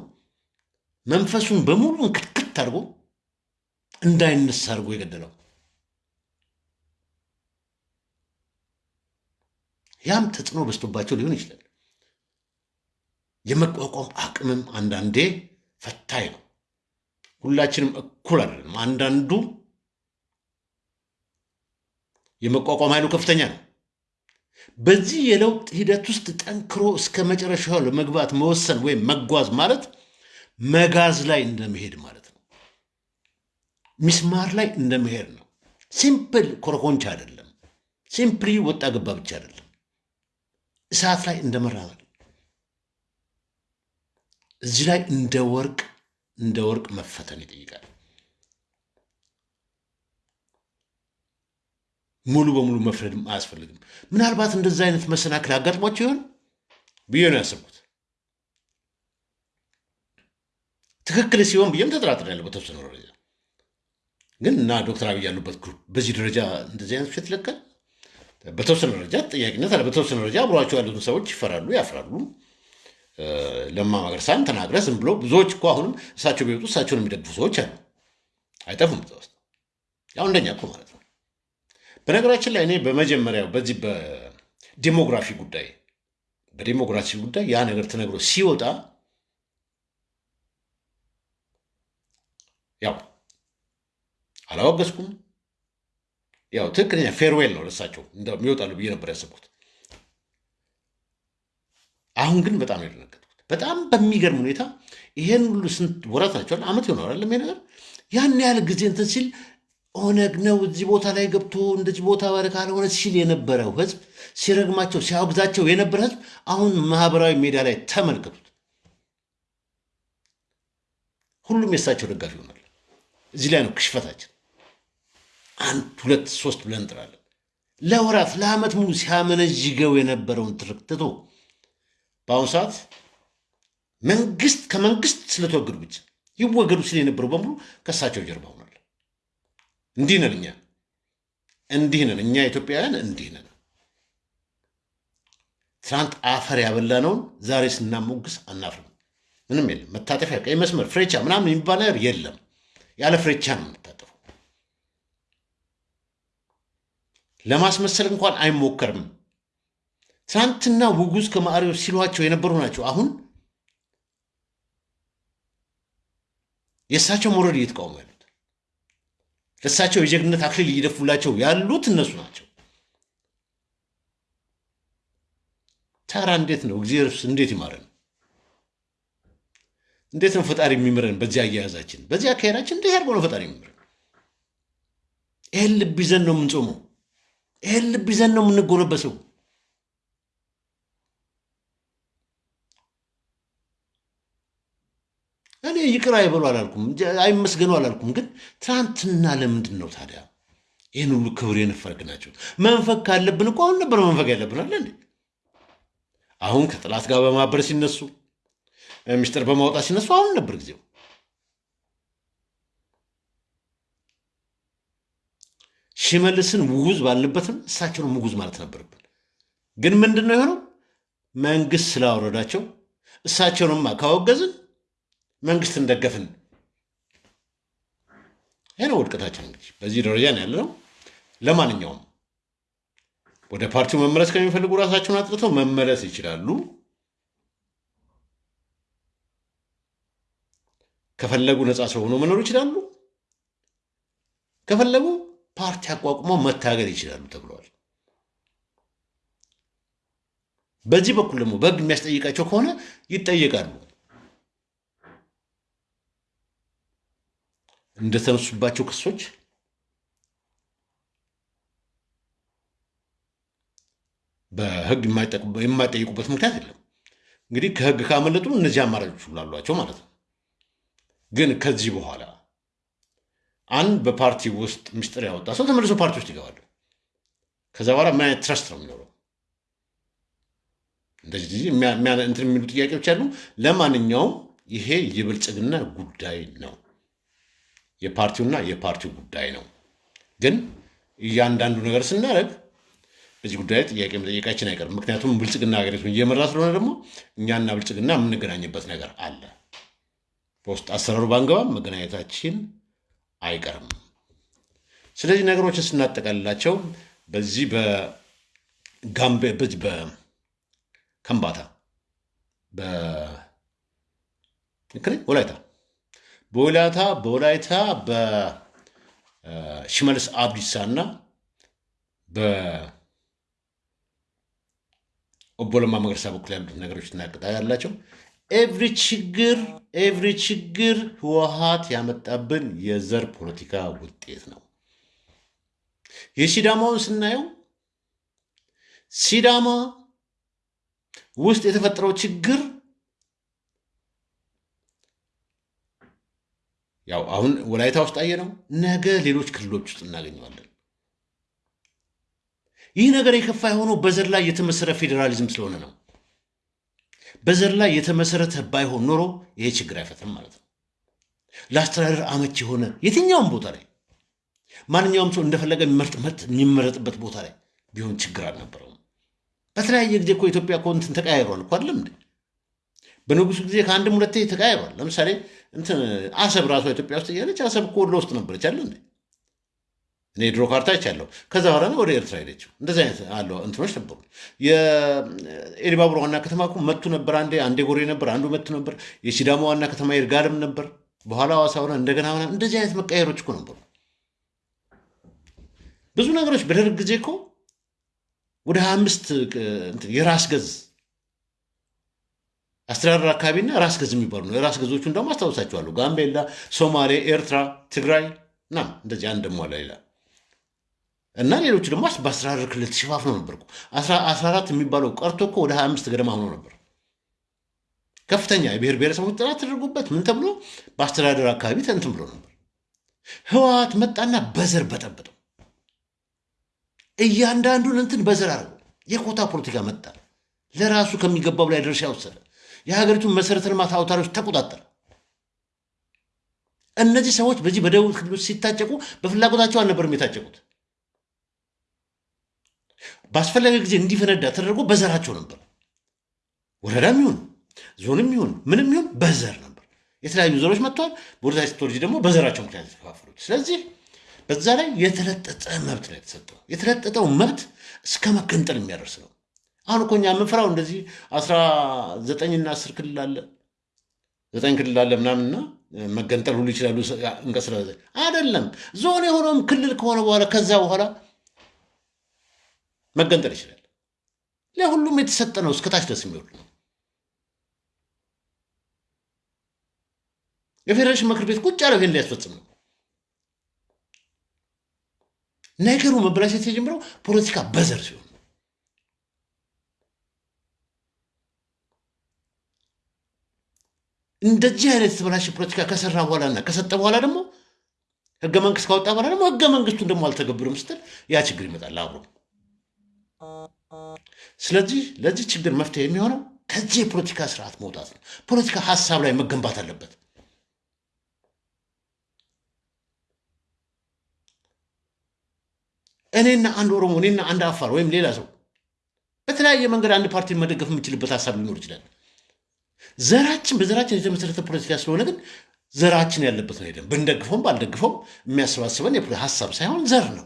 መንፈሱን በሙሉ እንክትክት አድርጎ እንዳይነሳ አድርጎ የገደለው። ያም ተጽዕኖ በዝቶባቸው ሊሆን ይችላል። የመቋቋም አቅምም አንዳንዴ ፈታኝ ነው። ሁላችንም እኩል አይደለም። አንዳንዱ የመቋቋም ኃይሉ ከፍተኛ ነው። በዚህ የለውጥ ሂደት ውስጥ ጠንክሮ እስከ መጨረሻው ለመግባት መወሰን ወይም መጓዝ ማለት መጋዝ ላይ እንደመሄድ ማለት ሚስማር ላይ እንደመሄድ ነው። simple ኮረኮንች አይደለም። simply ወጣ ገባ ብቻ አይደለም። እሳት ላይ እንደመራመድ እዚህ ላይ እንደ ወርቅ እንደ ወርቅ መፈተን ይጠይቃል። ሙሉ በሙሉ መፍረድም አያስፈልግም። ምናልባት እንደዛ አይነት መሰናክል አጋጥሟቸው ይሆን ብዬ ነው ያሰብኩት። ትክክል ሲሆን ብዬም ተጠራጥሬያለሁ በተወሰነ ደረጃ ግን እና ዶክተር አብይ ያሉበት ግሩፕ በዚህ ደረጃ እንደዚህ አይነት ውሸት ይለቃል። በተወሰነ ደረጃ ተጠያቂነት አለ። በተወሰነ ደረጃ አብሯቸው ያሉትን ሰዎች ይፈራሉ፣ ያፍራሉ። ለማ መገርሳን ተናግረ ዝም ብሎ ብዙዎች እኮ አሁንም እሳቸው ቢወጡ እሳቸውን የሚደግፉ ሰዎች አሉ፣ አይጠፉም። እዛ ውስጥ ያው እንደኛ እኮ ማለት ነው። በነገራችን ላይ እኔ በመጀመሪያው በዚህ በዴሞግራፊ ጉዳይ በዴሞግራፊ ጉዳይ ያ ነገር ተነግሮ ሲወጣ ያው አላወገዝኩም። ያው ትክክለኛ ፌርዌል ነው ለሳቸው እንደሚወጣሉ ብዬ ነበር ያሰብኩት። አሁን ግን በጣም የደነገጥኩት በጣም በሚገርም ሁኔታ ይሄን ሁሉ ስንት ወራት ናቸዋል ዓመት ይሆናል አይደለም ይሄ ነገር ያን ያህል ጊዜ እንትን ሲል ኦነግ ነው እዚህ ቦታ ላይ ገብቶ እንደዚህ ቦታ ባለ ካልሆነ ሲል የነበረው ህዝብ ሲረግማቸው ሲያወግዛቸው የነበረ ህዝብ አሁን ማህበራዊ ሜዳ ላይ ተመልከቱት። ሁሉም የእሳቸው ደጋፊ ይሆናል። እዚህ ላይ ነው ክሽፈታችን። አንድ ሁለት ሶስት ብለን እንጥራለን። ለወራት ለዓመት ሙሉ ሲያመነዥገው የነበረውን ትርክ ትቶ በአሁኑ ሰዓት መንግስት ከመንግስት ስለተወገዱ ብቻ ይወገዱ ሲል የነበረው በሙሉ ከእሳቸው ጀርባ ሆኗል። እንዲህ ነን እኛ እንዲህ ነን እኛ ኢትዮጵያውያን እንዲህ ነን። ትናንት አፈር ያበላነውን ዛሬ ስናሞግስ አናፍርም። ምንም የለም። መታጠፊያ፣ ቀይ መስመር፣ ፍሬቻ ምናምን የሚባል ነገር የለም። ያለ ፍሬቻ ነው የምንታጠፈው። ለማስመሰል እንኳን አይሞከርም። ትናንትና ውጉዝ ከማሪዎች ሲሏቸው የነበሩ ናቸው። አሁን የእሳቸው መውረድ እየተቃወሙ ያሉት ለእሳቸው የጀግንነት አክሊል እየደፉላቸው ያሉት እነሱ ናቸው። ታራ እንዴት ነው እግዚአብሔር እንዴት ይማረን? እንዴት ነው ፈጣሪ የሚምረን? በዚህ አያያዛችን፣ በዚህ አካሄዳችን እንዴት ያድርገው ነው ፈጣሪ የሚምረን? ይህን ልብ ይዘን ነው የምንጾመው። ይህን ልብ ይዘን ነው የምንጎነበሰው። እኔ ይቅር አይበሉ አላልኩም፣ አይመስገኑ አላልኩም። ግን ትናንትና ለምንድን ነው ታዲያ ይህን ሁሉ ክብር የነፈግናቸው? መንፈግ ካለብን እኮ አሁን ነበር መንፈግ ያለብን አለ እንዴ? አሁን ከጥላት ጋር በማበር ሲነሱ ሚስጥር በማውጣት ሲነሱ አሁን ነበር ጊዜው። ሽመልስን ውጉዝ ባልንበትም እሳቸውን ውጉዝ ማለት ነበርብን። ግን ምንድን ነው የሆነው? መንግስት ስላወረዳቸው እሳቸውንማ ካወገዝን መንግስትን ደገፍን። ይህ ነው ውድቀታችን። እንግዲህ በዚህ ደረጃ ነው ያለነው። ለማንኛውም ወደ ፓርቲው መመለስ ከሚፈልጉ ራሳቸውን አጥርተው መመለስ ይችላሉ። ከፈለጉ ነፃ ሰው ሆኖ መኖር ይችላሉ። ከፈለጉ ፓርቲ አቋቁመው መታገል ይችላሉ ተብለዋል። በዚህ በኩል ደግሞ በሕግ የሚያስጠይቃቸው ከሆነ ይጠየቃሉ። እንደተነሱባቸው ክሶች በሕግ የማይጠይቁበት ምክንያት የለም። እንግዲህ ከሕግ ካመለጡ እነዚህ አማራጮች ሁሉ አሏቸው ማለት ነው። ግን ከዚህ በኋላ አንድ በፓርቲ ውስጥ ምስጢር ያወጣ ሰው ተመልሶ ፓርቲ ውስጥ ይገባል። ከዛ በኋላ ምን አይነት ትረስት ነው የሚኖረው? እንደዚህ እንትን የሚሉ ጥያቄዎች አሉ። ለማንኛውም ይሄ የብልጽግና ጉዳይ ነው፣ የፓርቲውና የፓርቲው ጉዳይ ነው። ግን እያንዳንዱ ነገር ስናደርግ በዚህ ጉዳይ ጥያቄ መጠየቃችን አይቀርም። ምክንያቱም ብልጽግና ሀገሪቱን እየመራ ስለሆነ ደግሞ እኛና ብልጽግና የምንገናኝበት ነገር አለ። በውስጥ አሰራሩ ባንገባም መገናኘታችን አይቀርም። ስለዚህ ነገሮችን ስናጠቃልላቸው በዚህ በጋምቤ በከምባታ ወላይታ በወላይታ በወላይታ በሽመልስ አብዲሳ እና በኦቦ ለማ መገርሳ በኩል ያሉት ነገሮች እናጠቃልላቸው። every ችግር every ችግር ህወሓት ያመጣብን የዘር ፖለቲካ ውጤት ነው። የሲዳማውን ስናየው ሲዳማ ውስጥ የተፈጠረው ችግር ያው አሁን ወላይታ ውስጥ አየነው፣ ነገ ሌሎች ክልሎች ውስጥ እናገኘዋለን። ይህ ነገር የከፋ የሆነው በዘር ላይ የተመሰረተ ፌዴራሊዝም ስለሆነ ነው። በዘር ላይ የተመሰረተ ባይሆን ኖሮ ይሄ ችግር አይፈትም ማለት ነው። ለአስተዳደር አመች የሆነ የትኛውም ቦታ ላይ ማንኛውም ሰው እንደፈለገ የሚመረጥበት ቦታ ላይ ቢሆን ችግር አልነበረውም። በተለያየ ጊዜ እኮ ኢትዮጵያ እኮ እንትን ተቀያይሯል እኮ አይደለም እንዴ? በንጉሱ ጊዜ ከአንድም ሁለቴ ተቀያይሯል። ለምሳሌ እንትን አሰብ ራሷ ኢትዮጵያ ውስጥ እያለች አሰብ እኮ ወሎ ውስጥ ነበረች አለ እንዴ? እኔ ድሮ ካርታ ይቻለሁ። ከዛ በኋላ ወደ ኤርትራ ሄደችው። እንደዚህ አይነት አለ እንትኖች ነበሩ። የኤሊባቡር ዋና ከተማ መቱ ነበር። አንዴ አንዴ ጎሬ ነበር፣ አንዱ መቱ ነበር። የሲዳማ ዋና ከተማ ይርጋለም ነበር። በኋላ ሐዋሳ ሆነ፣ እንደገና ሆነ። እንደዚህ አይነት መቀየሮች እኮ ነበሩ። ብዙ ነገሮች በደርግ ጊዜ እኮ ወደ ሀያ አምስት የራስ ገዝ አስተዳደር አካባቢና ራስ ገዝ የሚባሉ ነው። የራስ ገዞቹን ደግሞ አስታውሳቸዋለሁ። ጋምቤላ፣ ሶማሌ፣ ኤርትራ፣ ትግራይ ና እንደዚህ አንድ ደሞ ሌላ እና ሌሎቹ ደግሞ በአስተዳደር ክልል ተሸፋፍነው ነበር። አስራ አራት የሚባለው ቀርቶ እኮ ወደ ሀያ አምስት ገደማ ሆኖ ነበር። ከፍተኛ የብሔር ብሔረሰቦች ጥናት ተደርጎበት ምን ተብሎ በአስተዳደር አካባቢ ተንትን ብሎ ነበር። ህወሓት መጣና በዘር በጠበጠው። እያንዳንዱን እንትን በዘር አድርገው የኮታ ፖለቲካ መጣ። ለራሱ ከሚገባው ላይ ድርሻ ወሰደ። የሀገሪቱን መሰረተ ልማት አውታሮች ተቆጣጠረ። እነዚህ ሰዎች በዚህ በደቡብ ክልሎች ሲታጨቁ በፍላጎታቸው አልነበርም የታጨቁት። ባስፈለገ ጊዜ እንዲፈነዳ ተደርጎ በዘራቸው ነበር። ወረዳም ይሁን ዞንም ይሁን ምንም ይሁን በዘር ነበር። የተለያዩ ዘሮች መጥተዋል። ወደታች ስትወርጂ ደግሞ በዘራቸው ምክንያት የተከፋፈሉት። ስለዚህ በዛ ላይ የተለጠጠ መብት ነው የተሰጠው። የተለጠጠው መብት እስከ መገንጠል የሚያደርስ ነው። አሁን እኮ እኛ የምንፈራው እንደዚህ አስራ ዘጠኝና አስር ክልል አለ ዘጠኝ ክልል አለ ምናምንና መገንጠል ሁሉ ይችላሉ እንቀስለ አይደለም። ዞን የሆነውም ክልል ከሆነ በኋላ ከዛ በኋላ መገንጠል ይችላል። ለሁሉም የተሰጠ ነው። እስከታች ደስ የሚወርድ ነው። የፌዴሬሽን ምክር ቤት ቁጭ ያለው ይሄን ሊያስፈጽም ነው። ነገሩ መበላሸት የጀምረው ፖለቲካ በዘር ሲሆን እንደዚህ አይነት የተበላሸ ፖለቲካ ከሰራ በኋላና ከሰጠ በኋላ ደግሞ ህገ መንግስት ካወጣ በኋላ ደግሞ ህገ መንግስቱን ደግሞ አልተገብርም ስትል ያ ችግር ይመጣል አብሮ። ስለዚህ ለዚህ ችግር መፍትሄ የሚሆነው ከዚህ የፖለቲካ ስርዓት መውጣት ነው። ፖለቲካ ሀሳብ ላይ መገንባት አለበት። እኔና አንድ ኦሮሞ እኔና አንድ አፋር ወይም ሌላ ሰው በተለያየ መንገድ አንድ ፓርቲ መደገፍ የምችልበት ሀሳብ ሊኖር ይችላል። ዘራችን በዘራችን የተመሰረተ ፖለቲካ ስለሆነ ግን ዘራችን ያለበት ነው ሄደን ብንደግፈውም ባልደግፈውም የሚያሰባስበን ሀሳብ ሳይሆን ዘር ነው።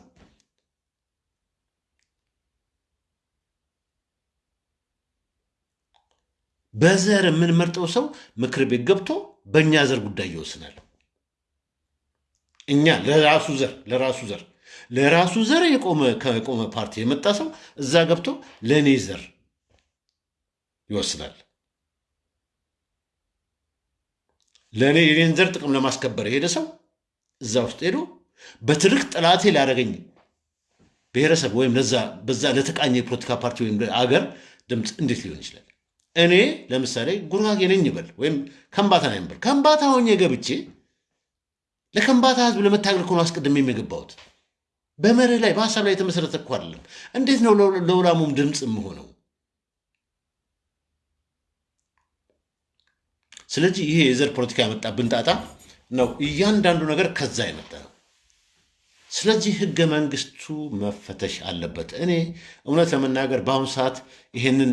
በዘር የምንመርጠው ሰው ምክር ቤት ገብቶ በእኛ ዘር ጉዳይ ይወስናል። እኛ ለራሱ ዘር ለራሱ ዘር ለራሱ ዘር የቆመ ከቆመ ፓርቲ የመጣ ሰው እዛ ገብቶ ለእኔ ዘር ይወስናል። ለእኔ የኔን ዘር ጥቅም ለማስከበር የሄደ ሰው እዛ ውስጥ ሄዶ በትልቅ ጠላቴ ሊያደርገኝ ብሔረሰብ ወይም በዛ ለተቃኘ የፖለቲካ ፓርቲ ወይም አገር ድምፅ እንዴት ሊሆን ይችላል? እኔ ለምሳሌ ጉራጌ ነኝ ይበል ወይም ከምባታ ነኝ ይበል። ከምባታ ሆኜ ገብቼ ለከምባታ ህዝብ ለመታገል ነው አስቀድሜ የገባሁት። በመርህ ላይ በሀሳብ ላይ የተመሰረተ እኮ አይደለም። እንዴት ነው ለውላሙም ድምፅ የምሆነው? ስለዚህ ይሄ የዘር ፖለቲካ ያመጣብን ጣጣ ነው። እያንዳንዱ ነገር ከዛ የመጣ ስለዚህ ህገ መንግስቱ መፈተሽ አለበት። እኔ እውነት ለመናገር በአሁኑ ሰዓት ይህንን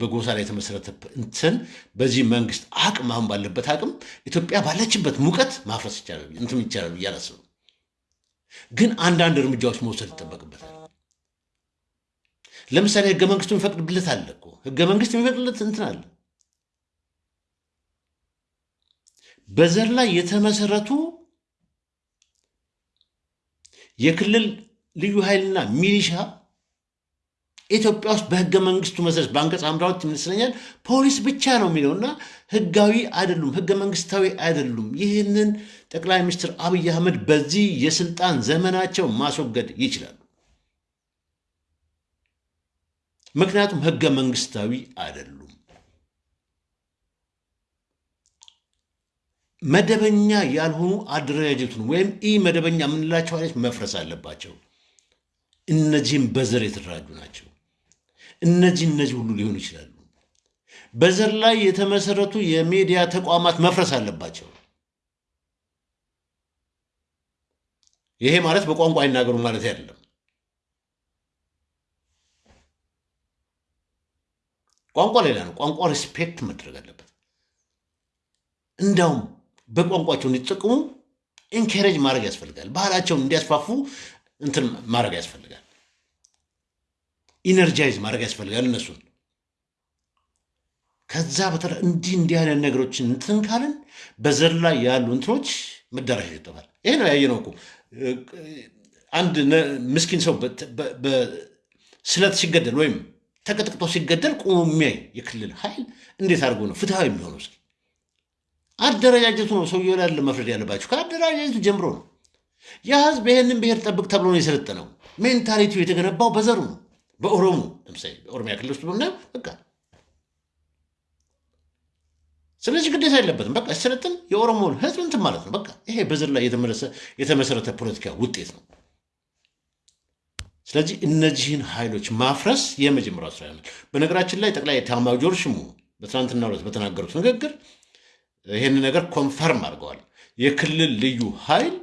በጎሳ ላይ የተመሰረተ እንትን በዚህ መንግስት አቅም አሁን ባለበት አቅም ኢትዮጵያ ባለችበት ሙቀት ማፍረስ ይቻላል እንትን ይቻላል ብዬ አላስብም። ግን አንዳንድ እርምጃዎች መውሰድ ይጠበቅበታል። ለምሳሌ ህገ መንግስቱ የሚፈቅድለት አለ እኮ ህገ መንግስት የሚፈቅድለት እንትን አለ። በዘር ላይ የተመሰረቱ የክልል ልዩ ኃይልና ሚሊሻ ኢትዮጵያ ውስጥ በህገ መንግስቱ መሰረት በአንቀጽ አምራዎች ይመስለኛል ፖሊስ ብቻ ነው የሚለው እና ህጋዊ አይደሉም፣ ህገ መንግስታዊ አይደሉም። ይህንን ጠቅላይ ሚኒስትር አብይ አህመድ በዚህ የስልጣን ዘመናቸው ማስወገድ ይችላሉ። ምክንያቱም ህገ መንግስታዊ አይደሉም። መደበኛ ያልሆኑ አደረጃጀቱን ወይም ኢ መደበኛ የምንላቸው አይነት መፍረስ አለባቸው። እነዚህም በዘር የተደራጁ ናቸው። እነዚህ እነዚህ ሁሉ ሊሆኑ ይችላሉ። በዘር ላይ የተመሰረቱ የሚዲያ ተቋማት መፍረስ አለባቸው። ይሄ ማለት በቋንቋ አይናገሩ ማለት አይደለም። ቋንቋ ሌላ ነው። ቋንቋ respect መደረግ አለበት። እንዳውም በቋንቋቸው እንዲጠቅሙ encourage ማድረግ ያስፈልጋል። ባህላቸውን እንዲያስፋፉ እንትን ማድረግ ያስፈልጋል። energize ማድረግ ያስፈልጋል እነሱን። ከዛ በተረፈ እንዲህ እንዲህ አይነት ነገሮችን እንትን ካልን በዘር ላይ ያሉ እንትኖች መዳረሻ ይጠፋል። ይሄ ነው ያየነው እኮ አንድ ምስኪን ሰው ስለት ሲገደል ወይም ተቀጥቅጦ ሲገደል ቆሞ የሚያይ የክልል ኃይል እንዴት አድርጎ ነው ፍትሐዊ የሚሆነው? እስኪ አደረጃጀቱ ነው ሰውየው ላይ መፍረድ ያለባቸው ከአደረጃጀቱ ጀምሮ ነው። የህዝብ ይህንን ብሔር ጠብቅ ተብሎ ነው የሰለጠነው። ሜንታሊቲው የተገነባው በዘሩ ነው። በኦሮሞ ለምሳሌ በኦሮሚያ ክልል ውስጥ ብናየው በቃ ስለዚህ ግዴታ የለበትም። በቃ ሲሰለጥን የኦሮሞን ህዝብ እንትን ማለት ነው። በቃ ይሄ በዘር ላይ የተመሰረተ ፖለቲካ ውጤት ነው። ስለዚህ እነዚህን ኃይሎች ማፍረስ የመጀመሪያው ስራ ይሆናል። በነገራችን ላይ ጠቅላይ ኤታማዦር ሹሙ በትናንትናው ዕለት በተናገሩት ንግግር ይህን ነገር confirm አድርገዋል። የክልል ልዩ ኃይል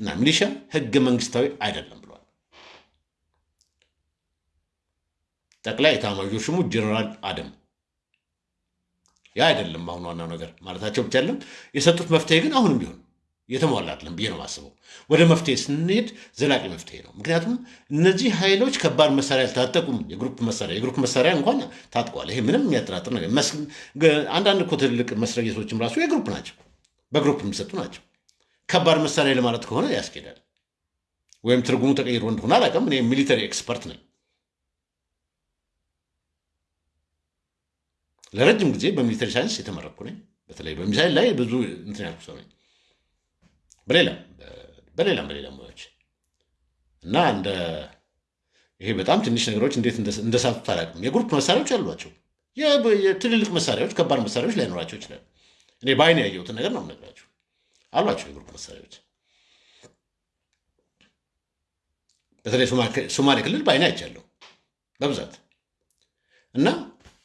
እና ሚሊሻ ህገ መንግስታዊ አይደለም ብለዋል። ጠቅላይ ኤታማዦር ሹሙ ጀነራል አደም ያ አይደለም አሁን ዋናው ነገር ማለታቸው ብቻ አይደለም። የሰጡት መፍትሄ ግን አሁንም ቢሆን የተሟላ አይደለም ብዬ ነው የማስበው። ወደ መፍትሄ ስንሄድ ዘላቂ መፍትሄ ነው። ምክንያቱም እነዚህ ኃይሎች ከባድ መሳሪያ አልታጠቁም። የ group መሳሪያ የ group መሳሪያ እንኳን ታጥቋል። ይሄ ምንም የሚያጠራጥር ነገር አንዳንድ እኮ ትልልቅ መትረየሶችም ራሱ የ group ናቸው፣ በ group የሚሰጡ ናቸው። ከባድ መሳሪያ ለማለት ከሆነ ያስኬዳል። ወይም ትርጉሙ ተቀይሮ እንደሆነ አላውቅም። እኔ military expert ነኝ። ለረጅም ጊዜ በ military science የተመረቅኩ ነኝ። በተለይ በሚሳይል ላይ ብዙ እንትን ያልኩ ሰው ነኝ። በሌላም በሌላም በሌላም ሙያዎች እና እንደ ይሄ በጣም ትንሽ ነገሮች እንዴት እንደሳቱት አላውቅም። የ group መሳሪያዎች አሏቸው። የትልልቅ መሳሪያዎች፣ ከባድ መሳሪያዎች ላይኖራቸው ይችላል። እኔ በአይን ያየሁትን ነገር ነው የምነግራቸው። አሏቸው የ group መሳሪያዎች። በተለይ ሶማሌ ክልል በአይን አይቻለሁ በብዛት እና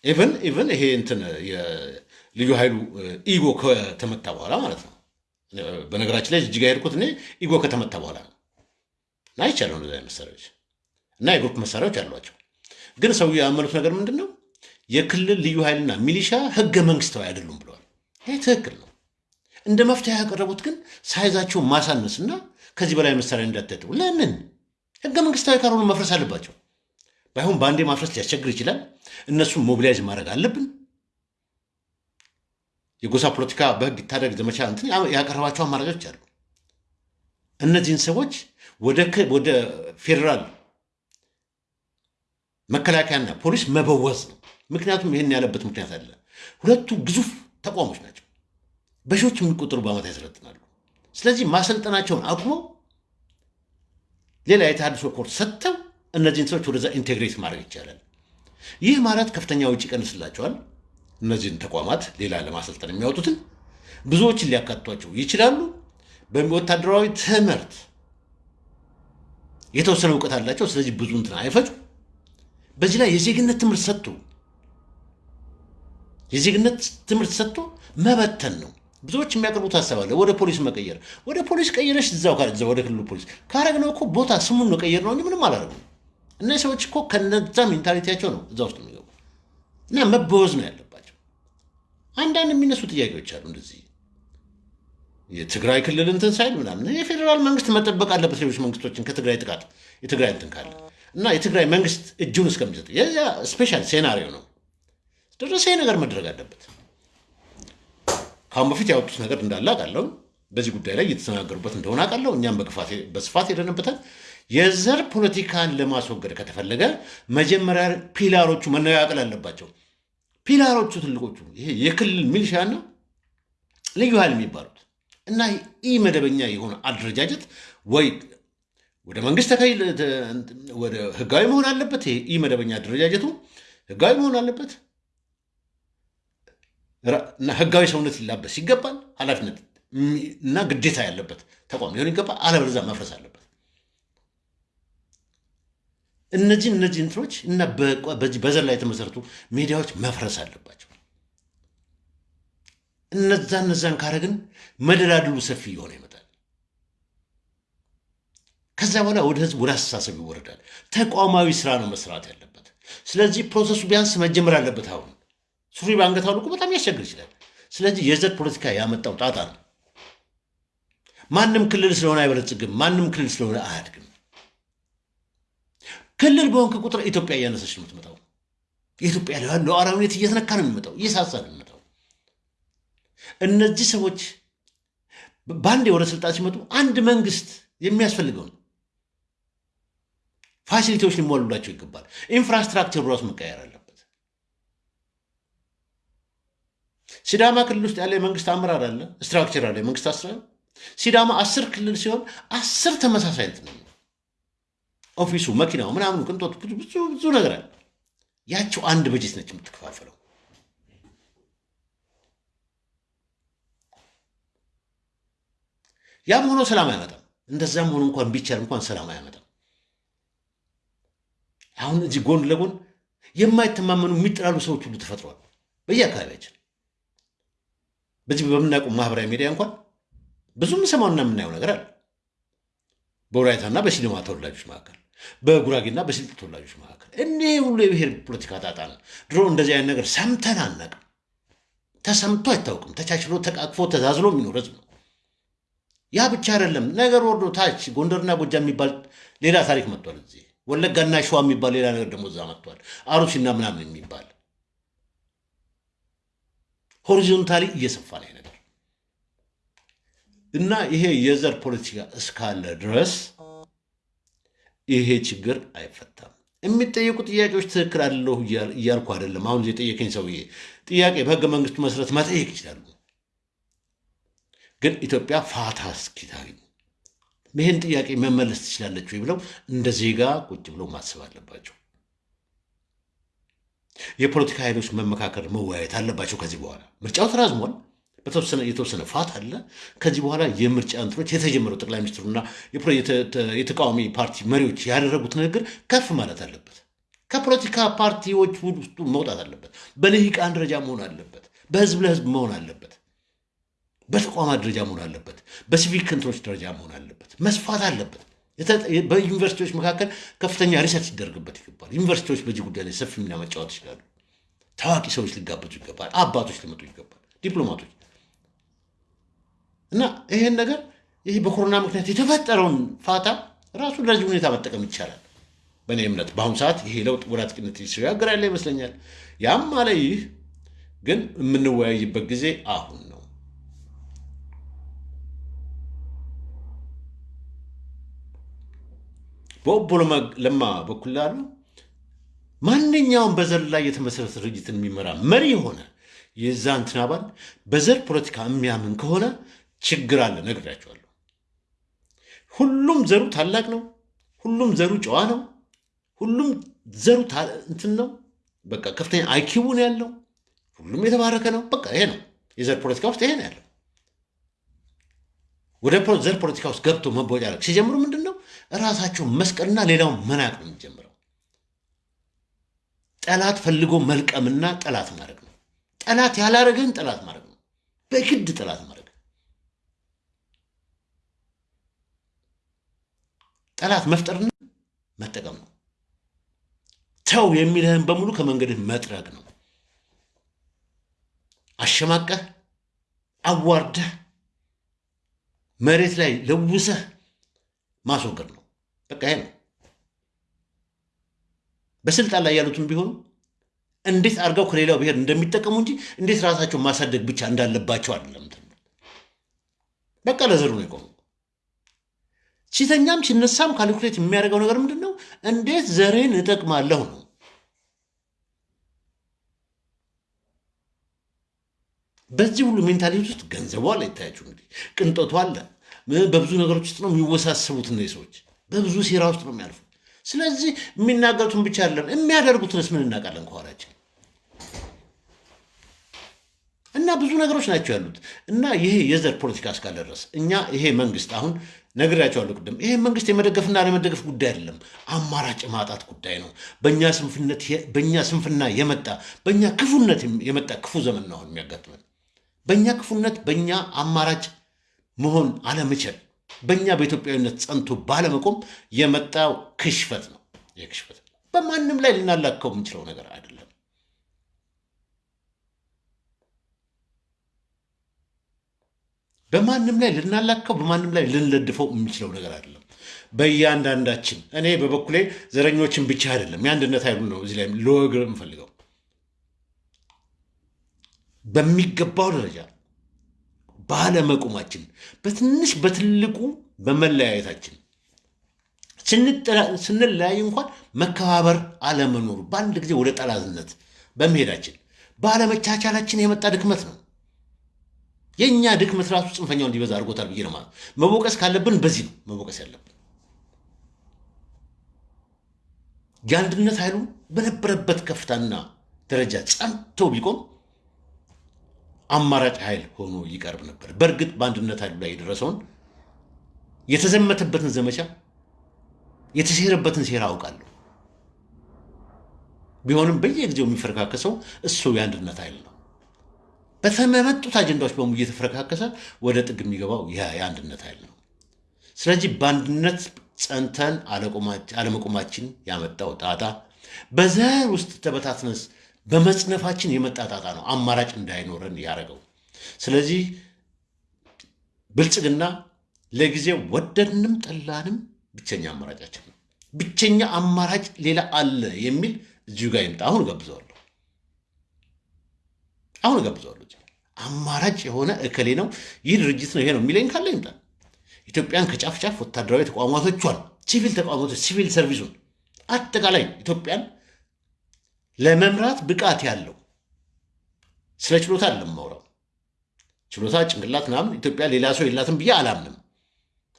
even even ይሄ እንትን የልዩ ኃይሉ ሄጎ ከተመታ በኋላ ማለት ነው በነገራችን ላይ ጅጅጋ ሄድኩት እኔ ሄጎ ከተመታ በኋላ ነው እና አይቻለሁ እንደዚ መሳሪያዎች እና የ group መሳሪያዎች አሏቸው። ግን እሳቸው ያመኑት ነገር ምንድን ነው? የክልል ልዩ ኃይልና ሚሊሻ ህገ መንግስታዊ አይደሉም ብለዋል። ይህ ትክክል ነው። እንደ መፍትሄ ያቀረቡት ግን size ኣቸውን ማሳነስና ከዚህ በላይ መሳሪያ እንዳይታጠቁ። ለምን ህገ መንግስታዊ ካልሆኑ መፍረስ አለባቸው። ባይሆን በአንዴ ማፍረስ ሊያስቸግር ይችላል። እነሱን mobilize ማድረግ አለብን። የጎሳ ፖለቲካ በህግ ይታደግ ዘመቻ እንትን ያቀረባቸው አማራጮች አሉ። እነዚህን ሰዎች ወደ ፌዴራል መከላከያና ፖሊስ መበወዝ ነው። ምክንያቱም ይህን ያለበት ምክንያት አለ። ሁለቱ ግዙፍ ተቋሞች ናቸው። በሺዎች የሚቆጠሩ በዓመት ያሰለጥናሉ። ስለዚህ ማሰልጠናቸውን አቁመው ሌላ የተሃድሶ ኮርስ ሰጥተው እነዚህን ሰዎች ወደዛ integrate ማድረግ ይቻላል። ይህ ማለት ከፍተኛ ውጭ ይቀንስላቸዋል። እነዚህን ተቋማት ሌላ ለማሰልጠን የሚያወጡትን ብዙዎችን ሊያካትቷቸው ይችላሉ። በወታደራዊ ትምህርት የተወሰነ እውቀት አላቸው። ስለዚህ ብዙ እንትን አይፈጩ። በዚህ ላይ የዜግነት ትምህርት ሰጥቶ የዜግነት ትምህርት ሰጥቶ መበተን ነው። ብዙዎች የሚያቀርቡት ሀሳብ አለ። ወደ ፖሊስ መቀየር። ወደ ፖሊስ ቀየረሽ እዛው ወደ ክልሉ ፖሊስ ካረግነው እኮ ቦታ ስሙን ነው ቀየር ነው እንጂ ምንም አላደረግም። እነዚህ ሰዎች እኮ ከነዛ ሜንታሊቲያቸው ነው እዛ ውስጥ የሚገቡ እና መበወዝ ነው ያለባቸው። አንዳንድ የሚነሱ ጥያቄዎች አሉ እንደዚህ የትግራይ ክልል እንትን ሳይል ምናምን የፌዴራል መንግስት መጠበቅ አለበት ሌሎች መንግስቶችን ከትግራይ ጥቃት የትግራይ እንትን ካለ እና የትግራይ መንግስት እጁን እስከሚሰጥ የዚያ ስፔሻል ሴናሪዮ ነው ደረሰ ነገር መድረግ አለበት። ከአሁን በፊት ያወጡት ነገር እንዳለ አውቃለሁ። በዚህ ጉዳይ ላይ እየተነጋገሩበት እንደሆነ አውቃለሁ። እኛም በስፋት ሄደንበታል። የዘር ፖለቲካን ለማስወገድ ከተፈለገ መጀመሪያ pillar ኦቹ መነቃቀል አለባቸው። pillar ኦቹ ትልቆቹ ይሄ የክልል ሚሊሻና ልዩ ኃይል የሚባሉት እና ኢ መደበኛ የሆነ አደረጃጀት ወይ ወደ መንግስት ወደ ህጋዊ መሆን አለበት። ይሄ ኢ መደበኛ አደረጃጀቱ ህጋዊ መሆን አለበት እና ህጋዊ ሰውነት ሊላበስ ይገባል። ኃላፊነት እና ግዴታ ያለበት ተቋም ሊሆን ይገባል። አለበለዚያ መፍረስ አለበት። እነዚህ እነዚህ እንትኖች እና በዘር ላይ የተመሰረቱ ሚዲያዎች መፍረስ አለባቸው። እነዛ እነዛን ካረግን መደላድሉ ሰፊ እየሆነ ይመጣል። ከዛ በኋላ ወደ ህዝብ ወደ አስተሳሰብ ይወረዳል። ተቋማዊ ስራ ነው መስራት ያለበት። ስለዚህ ፕሮሰሱ ቢያንስ መጀመር አለበት። አሁን ሱሪ በአንገት አውልቆ በጣም ያስቸግር ይችላል። ስለዚህ የዘር ፖለቲካ ያመጣው ጣጣ ነው። ማንም ክልል ስለሆነ አይበለጽግም። ማንም ክልል ስለሆነ አያድግም። ክልል በሆንክ ቁጥር ኢትዮጵያ እያነሰች ነው የምትመጣው። የኢትዮጵያ ሉዓላዊነት እየተነካ ነው የሚመጣው፣ እየሳሳ ነው የሚመጣው። እነዚህ ሰዎች በአንዴ ወደ ስልጣን ሲመጡ አንድ መንግስት የሚያስፈልገውን facility ዎች ሊሟሉላቸው ይገባል። infrastructure ሩ ራሱ መቀየር አለበት። ሲዳማ ክልል ውስጥ ያለ የመንግስት አመራር አለ፣ structure አለ፣ የመንግስት አሰራር። ሲዳማ አስር ክልል ሲሆን አስር ተመሳሳይ እንትን ነው office ሱ፣ መኪናው፣ ምናምኑ፣ ቅንጦት ብዙ ብዙ ነገር አለ። ያቸው አንድ በጀት ነች የምትከፋፈለው። ያም ሆኖ ሰላም አያመጣም። እንደዛም ሆኖ እንኳን ቢቻል እንኳን ሰላም አያመጣም። አሁን እዚህ ጎን ለጎን የማይተማመኑ የሚጠላሉ ሰዎች ሁሉ ተፈጥረዋል በየአካባቢያችን። በዚህ በምናውቀው ማህበራዊ ሚዲያ እንኳን ብዙ የምንሰማውና የምናየው ነገር አለ። በወላይታና በሲዳማ ተወላጆች መካከል፣ በጉራጌና በስልጥ ተወላጆች መካከል እኔ ሁሉ የብሔር ፖለቲካ ጣጣ ነው። ድሮ እንደዚህ አይነት ነገር ሰምተን አናውቅም። ተሰምቶ አይታወቅም። ተቻችሎ ተቃቅፎ ተዛዝሎ የሚኖር ህዝብ ነው። ያ ብቻ አይደለም። ነገር ወርዶ ታች ጎንደርና ጎጃም የሚባል ሌላ ታሪክ መጥቷል። እዚህ ወለጋና ሸዋ የሚባል ሌላ ነገር ደግሞ እዛ መጥቷል። አሩሲና ምናምን የሚባል ሆሪዞንታሊ እየሰፋ ነው ነገር እና ይሄ የዘር ፖለቲካ እስካለ ድረስ ይሄ ችግር አይፈታም። የሚጠየቁ ጥያቄዎች ትክክል አለሁ እያልኩ አይደለም። አሁን የጠየቀኝ ሰውዬ ጥያቄ በህገ መንግስቱ መሰረት መጠየቅ ይችላሉ። ግን ኢትዮጵያ ፋታ እስኪታገኝ ይህን ጥያቄ መመለስ ትችላለች ወይ ብለው እንደ ዜጋ ቁጭ ብለው ማሰብ አለባቸው። የፖለቲካ ኃይሎች መመካከር፣ መወያየት አለባቸው። ከዚህ በኋላ ምርጫው ተራዝሟል። በተወሰነ የተወሰነ ፋት አለ። ከዚህ በኋላ የምርጫ እንትኖች የተጀመረው ጠቅላይ ሚኒስትሩና የተቃዋሚ ፓርቲ መሪዎች ያደረጉት ንግግር ከፍ ማለት አለበት። ከፖለቲካ ፓርቲዎች ውስጡ መውጣት አለበት። በልሂቃን ደረጃ መሆን አለበት። በህዝብ ለህዝብ መሆን አለበት። በተቋማት ደረጃ መሆን አለበት። በሲቪክ እንትኖች ደረጃ መሆን አለበት። መስፋት አለበት። በዩኒቨርሲቲዎች መካከል ከፍተኛ research ይደረግበት ይገባል። ዩኒቨርሲቲዎች በዚህ ጉዳይ ላይ ሰፊ ሚና መጫወት ይችላሉ። ታዋቂ ሰዎች ሊጋበዙ ይገባል። አባቶች ሊመጡ ይገባል። ዲፕሎማቶች እና ይሄን ነገር ይህ በኮሮና ምክንያት የተፈጠረውን ፋታ ራሱ ለዚህ ሁኔታ መጠቀም ይቻላል። በእኔ እምነት በአሁኑ ሰዓት ይሄ ለውጥ ወደ አጥቂነት ሲሸጋገር ያለ ይመስለኛል። ያም አለ ይህ ግን የምንወያይበት ጊዜ አሁን ነው። በኦቦ ለማ በኩል ላሉ ማንኛውም በዘር ላይ የተመሰረተ ድርጅትን የሚመራ መሪ የሆነ የዛ እንትን አባል በዘር ፖለቲካ የሚያምን ከሆነ ችግር አለ። ነግሬያቸዋለሁ። ሁሉም ዘሩ ታላቅ ነው። ሁሉም ዘሩ ጨዋ ነው። ሁሉም ዘሩ እንትን ነው። በቃ ከፍተኛ አይኪውን ያለው ሁሉም የተባረከ ነው። በቃ ይሄ ነው የዘር ፖለቲካ ውስጥ ይሄ ነው ያለው። ወደ ዘር ፖለቲካ ውስጥ ገብቶ መቦጫረቅ ሲጀምሩ ምንድን ነው እራሳቸው መስቀልና ሌላውን መናቅ ነው የሚጀምረው። ጠላት ፈልጎ መልቀምና ጠላት ማድረግ ነው። ጠላት ያላረገን ጠላት ማድረግ ነው። በግድ ጠላት ማድረግ ጠላት መፍጠርና መጠቀም ነው። ተው የሚልህን በሙሉ ከመንገድህ መጥረግ ነው። አሸማቀህ አዋርደህ መሬት ላይ ለውሰህ ማስወገድ ነው። በቃ ይሄ ነው። በስልጣን ላይ ያሉትም ቢሆኑ እንዴት አድርገው ከሌላው ብሔር እንደሚጠቀሙ እንጂ እንዴት ራሳቸው ማሳደግ ብቻ እንዳለባቸው አይደለም። በቃ ለዘሩ ነው የቆሙ። ሲተኛም ሲነሳም calculate የሚያደርገው ነገር ምንድን ነው? እንዴት ዘሬን እጠቅማለሁ ነው። በዚህ ሁሉ mentality ውስጥ ገንዘቡ አለ፣ ይታያችሁ እንግዲህ ቅንጦቱ አለ። በብዙ ነገሮች ውስጥ ነው የሚወሳሰቡት እነዚህ ሰዎች፣ በብዙ ሴራ ውስጥ ነው የሚያልፉት። ስለዚህ የሚናገሩትን ብቻ አይደለም የሚያደርጉትንስ ምን እናውቃለን ከኋላችን እና ብዙ ነገሮች ናቸው ያሉት። እና ይሄ የዘር ፖለቲካ እስካለ ድረስ እኛ ይሄ መንግስት አሁን ነግሬያቸዋለሁ ቅድም፣ ይሄ መንግስት የመደገፍና ለመደገፍ ጉዳይ አይደለም፣ አማራጭ ማጣት ጉዳይ ነው። በእኛ ስንፍና የመጣ በእኛ ክፉነት የመጣ ክፉ ዘመን ነው አሁን የሚያጋጥመን። በእኛ ክፉነት፣ በእኛ አማራጭ መሆን አለመቻል፣ በእኛ በኢትዮጵያዊነት ጸንቶ ባለመቆም የመጣው ክሽፈት ነው። ይህ ክሽፈት በማንም ላይ ልናላከው የምንችለው ነገር አይደለም። በማንም ላይ ልናላከው በማንም ላይ ልንለድፈው የምንችለው ነገር አይደለም። በእያንዳንዳችን እኔ በበኩሌ ዘረኞችን ብቻ አይደለም የአንድነት ኃይሉ ነው እዚህ ላይ ልወግር የምፈልገው በሚገባው ደረጃ ባለመቆማችን፣ በትንሽ በትልቁ በመለያየታችን ስንለያይ እንኳን መከባበር አለመኖሩ በአንድ ጊዜ ወደ ጠላትነት በመሄዳችን ባለመቻቻላችን የመጣ ድክመት ነው። የእኛ ድክመት ራሱ ጽንፈኛው እንዲበዛ አድርጎታል ብዬ ነው ማለት። መቦቀስ ካለብን በዚህ ነው መቦቀስ ያለብን። የአንድነት ኃይሉ በነበረበት ከፍታና ደረጃ ጸንቶ ቢቆም አማራጭ ኃይል ሆኖ ይቀርብ ነበር። በእርግጥ በአንድነት ኃይሉ ላይ የደረሰውን የተዘመተበትን ዘመቻ የተሴረበትን ሴራ አውቃለሁ። ቢሆንም በየጊዜው የሚፈረካከሰው እሱ የአንድነት ኃይል ነው። በተመመጡት አጀንዳዎች በሙሉ እየተፈረካከሰ ወደ ጥግ የሚገባው የአንድነት ኃይል ነው። ስለዚህ በአንድነት ጸንተን አለመቆማችን ያመጣው ጣጣ፣ በዘር ውስጥ ተበታትነስ በመጽነፋችን የመጣ ጣጣ ነው አማራጭ እንዳይኖረን ያደረገው። ስለዚህ ብልጽግና ለጊዜው ወደድንም ጠላንም ብቸኛ አማራጫችን ነው። ብቸኛ አማራጭ ሌላ አለ የሚል እዚሁ ጋር ይምጣ። አሁን እጋብዘዋለሁ፣ አሁን እጋብዘዋለሁ። አማራጭ የሆነ እከሌ ነው ይህ ድርጅት ነው ይሄ ነው የሚለኝ ካለ ይምጣ። ኢትዮጵያን ከጫፍ ጫፍ ወታደራዊ ተቋማቶቿን፣ ሲቪል ተቋማቶች፣ civil service ሱን አጠቃላይ ኢትዮጵያን ለመምራት ብቃት ያለው ስለ ችሎታ የማወራው። ችሎታ ጭንቅላት ምናምን ኢትዮጵያ ሌላ ሰው የላትም ብዬ አላምንም።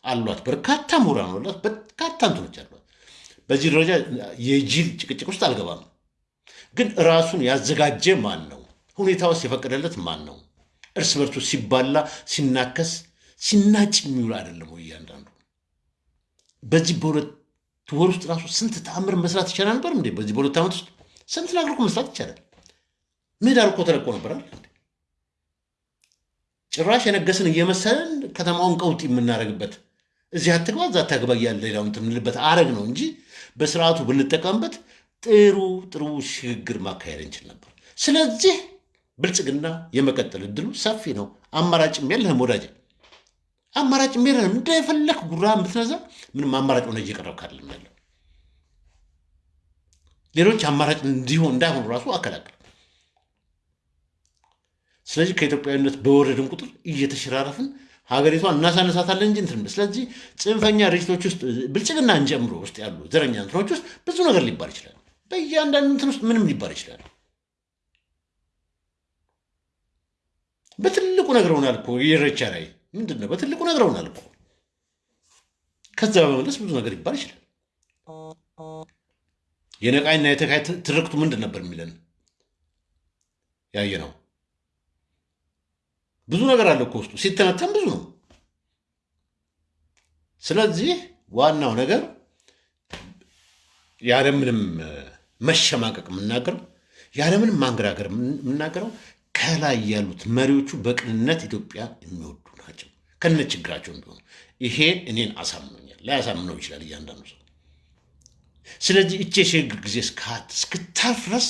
አሏት፣ በርካታ ምሁራን አሏት፣ በርካታ እንትኖች አሏት። በዚህ ደረጃ የጅል ጭቅጭቅ ውስጥ አልገባም። ግን ራሱን ያዘጋጀ ማን ነው? ሁኔታ ውስጥ የፈቀደለት ማን ነው? እርስ በርሱ ሲባላ ሲናከስ ሲናጭ የሚውል አይደለም ወይ? እያንዳንዱ በዚህ በሁለት ወር ውስጥ ራሱ ስንት ተአምር መስራት ይቻላል ነበር እንዴ? በዚህ በሁለት ዓመት ውስጥ ስንት ነገር እኮ መስራት ይቻላል። ምህዳር እኮ ተለቆ ነበራል። ጭራሽ የነገስን እየመሰለን ከተማውን ቀውጥ የምናደርግበት እዚህ አትግባ እዛ አታግባ እያለ ሌላውን የምንልበት አረግ ነው እንጂ በስርዓቱ ብንጠቀምበት ጥሩ ጥሩ ሽግግር ማካሄድ እንችል ነበር። ስለዚህ ብልጽግና የመቀጠል እድሉ ሰፊ ነው። አማራጭም የለህም ወዳጅ፣ አማራጭም የለህም። እንደፈለክ ጉራ ብትነዛ ምንም አማራጭ ሆነ እየቀረብክ አይደለም ያለው። ሌሎች አማራጭ እንዲሆን እንዳይሆኑ ራሱ አከላከል። ስለዚህ ከኢትዮጵያዊነት በወረድን ቁጥር እየተሸራረፍን ሀገሪቷን እናሳነሳታለን እንጂ እንትን። ስለዚህ ጽንፈኛ ድርጅቶች ውስጥ ብልጽግናን ጨምሮ ውስጥ ያሉ ዘረኛ እንትኖች ውስጥ ብዙ ነገር ሊባል ይችላል። በእያንዳንዱ እንትን ውስጥ ምንም ሊባል ይችላል። በትልቁ ነግረውናል እኮ የኢሬቻ ላይ ምንድን ነው? በትልቁ ነግረውናል እኮ። ከዛ በመለስ ብዙ ነገር ሊባል ይችላል። የነቃይና የተካይ ትርክቱ ምንድን ነበር የሚለን ያየ ነው። ብዙ ነገር አለ እኮ ውስጡ ሲተነተን ብዙ ነው። ስለዚህ ዋናው ነገር ያለምንም መሸማቀቅ የምናገረው ያለምንም ማንገራገር የምናገረው ከላይ ያሉት መሪዎቹ በቅንነት ኢትዮጵያ የሚወዱ ናቸው፣ ከነ ችግራቸው እንደሆኑ። ይሄ እኔን አሳምኖኛል። ላያሳምነው ይችላል እያንዳንዱ ሰው። ስለዚህ እቼ የሽግግር ጊዜ እስክታልፍ ድረስ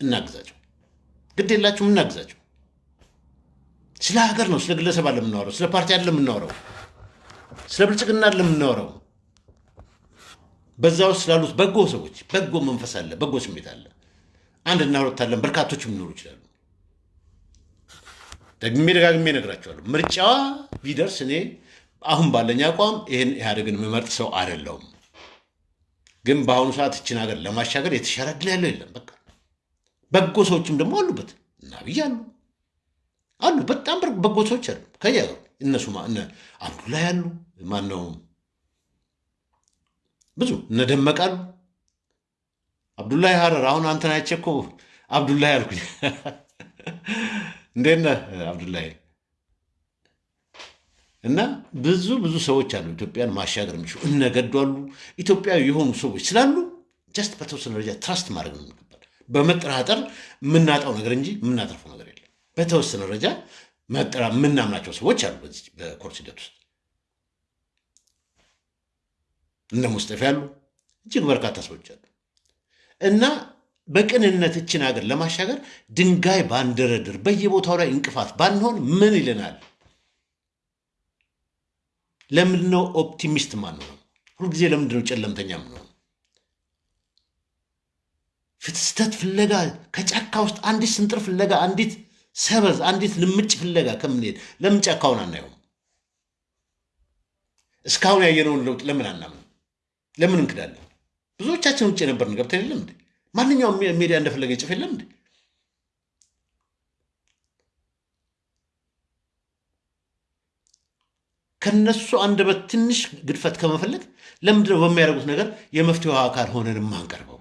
እናግዛቸው፣ ግድ የላችሁም፣ እናግዛቸው። ስለ ሀገር ነው፣ ስለ ግለሰብ አለ የምናወራው፣ ስለ ፓርቲ አለ የምናወራው፣ ስለ ብልጽግና አለ የምናወራው። በዛ ውስጥ ስላሉት በጎ ሰዎች በጎ መንፈስ አለ፣ በጎ ስሜት አለ። አንድ እና ሁለት አለን፣ በርካቶችም ሊኖሩ ይችላሉ። ደግሜ ደጋግሜ እነግራቸዋለሁ። ምርጫዋ ቢደርስ እኔ አሁን ባለኝ አቋም ይህን ኢህአዴግን የምመርጥ ሰው አይደለሁም። ግን በአሁኑ ሰዓት እችን ሀገር ለማሻገር የተሻለ ዕድል ያለው የለም። በቃ በጎ ሰዎችም ደግሞ አሉበት እና ብዬ አሉ አሉ በጣም በጎ ሰዎች አሉ። ከያ እነሱ እነ አብዱላይ አሉ ማን ነው ብዙ እነ ደመቀ አሉ። አብዱላይ ሀረር አሁን አንተን አይቼ እኮ አብዱላይ አልኩኝ። እንዴት ነህ አብዱላይ? እና ብዙ ብዙ ሰዎች አሉ ኢትዮጵያን ማሻገር የሚችሉ እነገዱ አሉ። ኢትዮጵያዊ የሆኑ ሰዎች ስላሉ just በተወሰነ ደረጃ trust ማድረግ ነው የሚገባል። በመጠራጠር የምናጣው ነገር እንጂ የምናተርፈው ነገር የለም። በተወሰነ ደረጃ የምናምናቸው ሰዎች አሉ በዚህ በኮርስ ሂደት ውስጥ እነ ሙስጠፊ ያሉ እጅግ በርካታ ሰዎች አሉ እና በቅንነት እችን ሀገር ለማሻገር ድንጋይ ባንደረድር፣ በየቦታው ላይ እንቅፋት ባንሆን ምን ይለናል? ለምንድነው optimist ማንሆነው? ሁልጊዜ ለምንድነው ጨለምተኛ ምንሆነው? ፍትስተት ፍለጋ ከጫካ ውስጥ አንዲት ስንጥር ፍለጋ አንዲት ሰበዝ አንዲት ልምጭ ፍለጋ ከምንሄድ ለምን ጫካውን አናየውም? እስካሁን ያየነውን ለውጥ ለምን አናምን? ለምን እንክዳለን? ብዙዎቻችን ውጭ የነበርን ገብተን የለም እንዴ? ማንኛውም ሜዲያ እንደፈለገ ይጽፍ የለም እንዴ? ከነሱ አንደበት ትንሽ ግድፈት ከመፈለግ ለምንድነው በሚያደርጉት ነገር የመፍትሄው አካል ሆነን የማንቀርበው?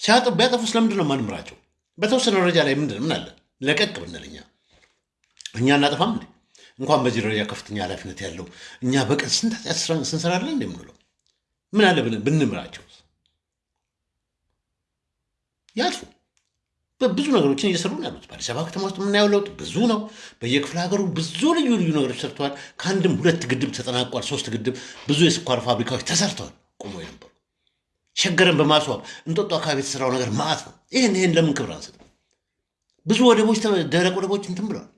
ሲያጠ ቢያጠፉስ ለምንድን ነው የማንምራቸው? በተወሰነ ደረጃ ላይ ምንድን ምን አለ ለቀቅ ብንል እኛ እኛ እናጠፋም እንዴ? እንኳን በዚህ ደረጃ ከፍተኛ ኃላፊነት ያለው እኛ በቀን ስንት ስንሰራለን እንደ የምንለው ምን አለ ብንምራቸው? ያጥፉ። ብዙ ነገሮችን እየሰሩ ነው ያሉት። በአዲስ አበባ ከተማ ውስጥ የምናየው ለውጥ ብዙ ነው። በየክፍለ ሀገሩ ብዙ ልዩ ልዩ ነገሮች ሰርተዋል። ከአንድም ሁለት ግድብ ተጠናቋል። ሶስት ግድብ፣ ብዙ የስኳር ፋብሪካዎች ተሰርተዋል። ቆሞ የነበሩ ሸገርን በማስዋብ እንጦጦ አካባቢ የተሰራው ነገር ማዕት ነው። ይህን ይህን ለምን ክብር አንሰጥ? ብዙ ወደቦች፣ ደረቅ ወደቦች እንትን ብለዋል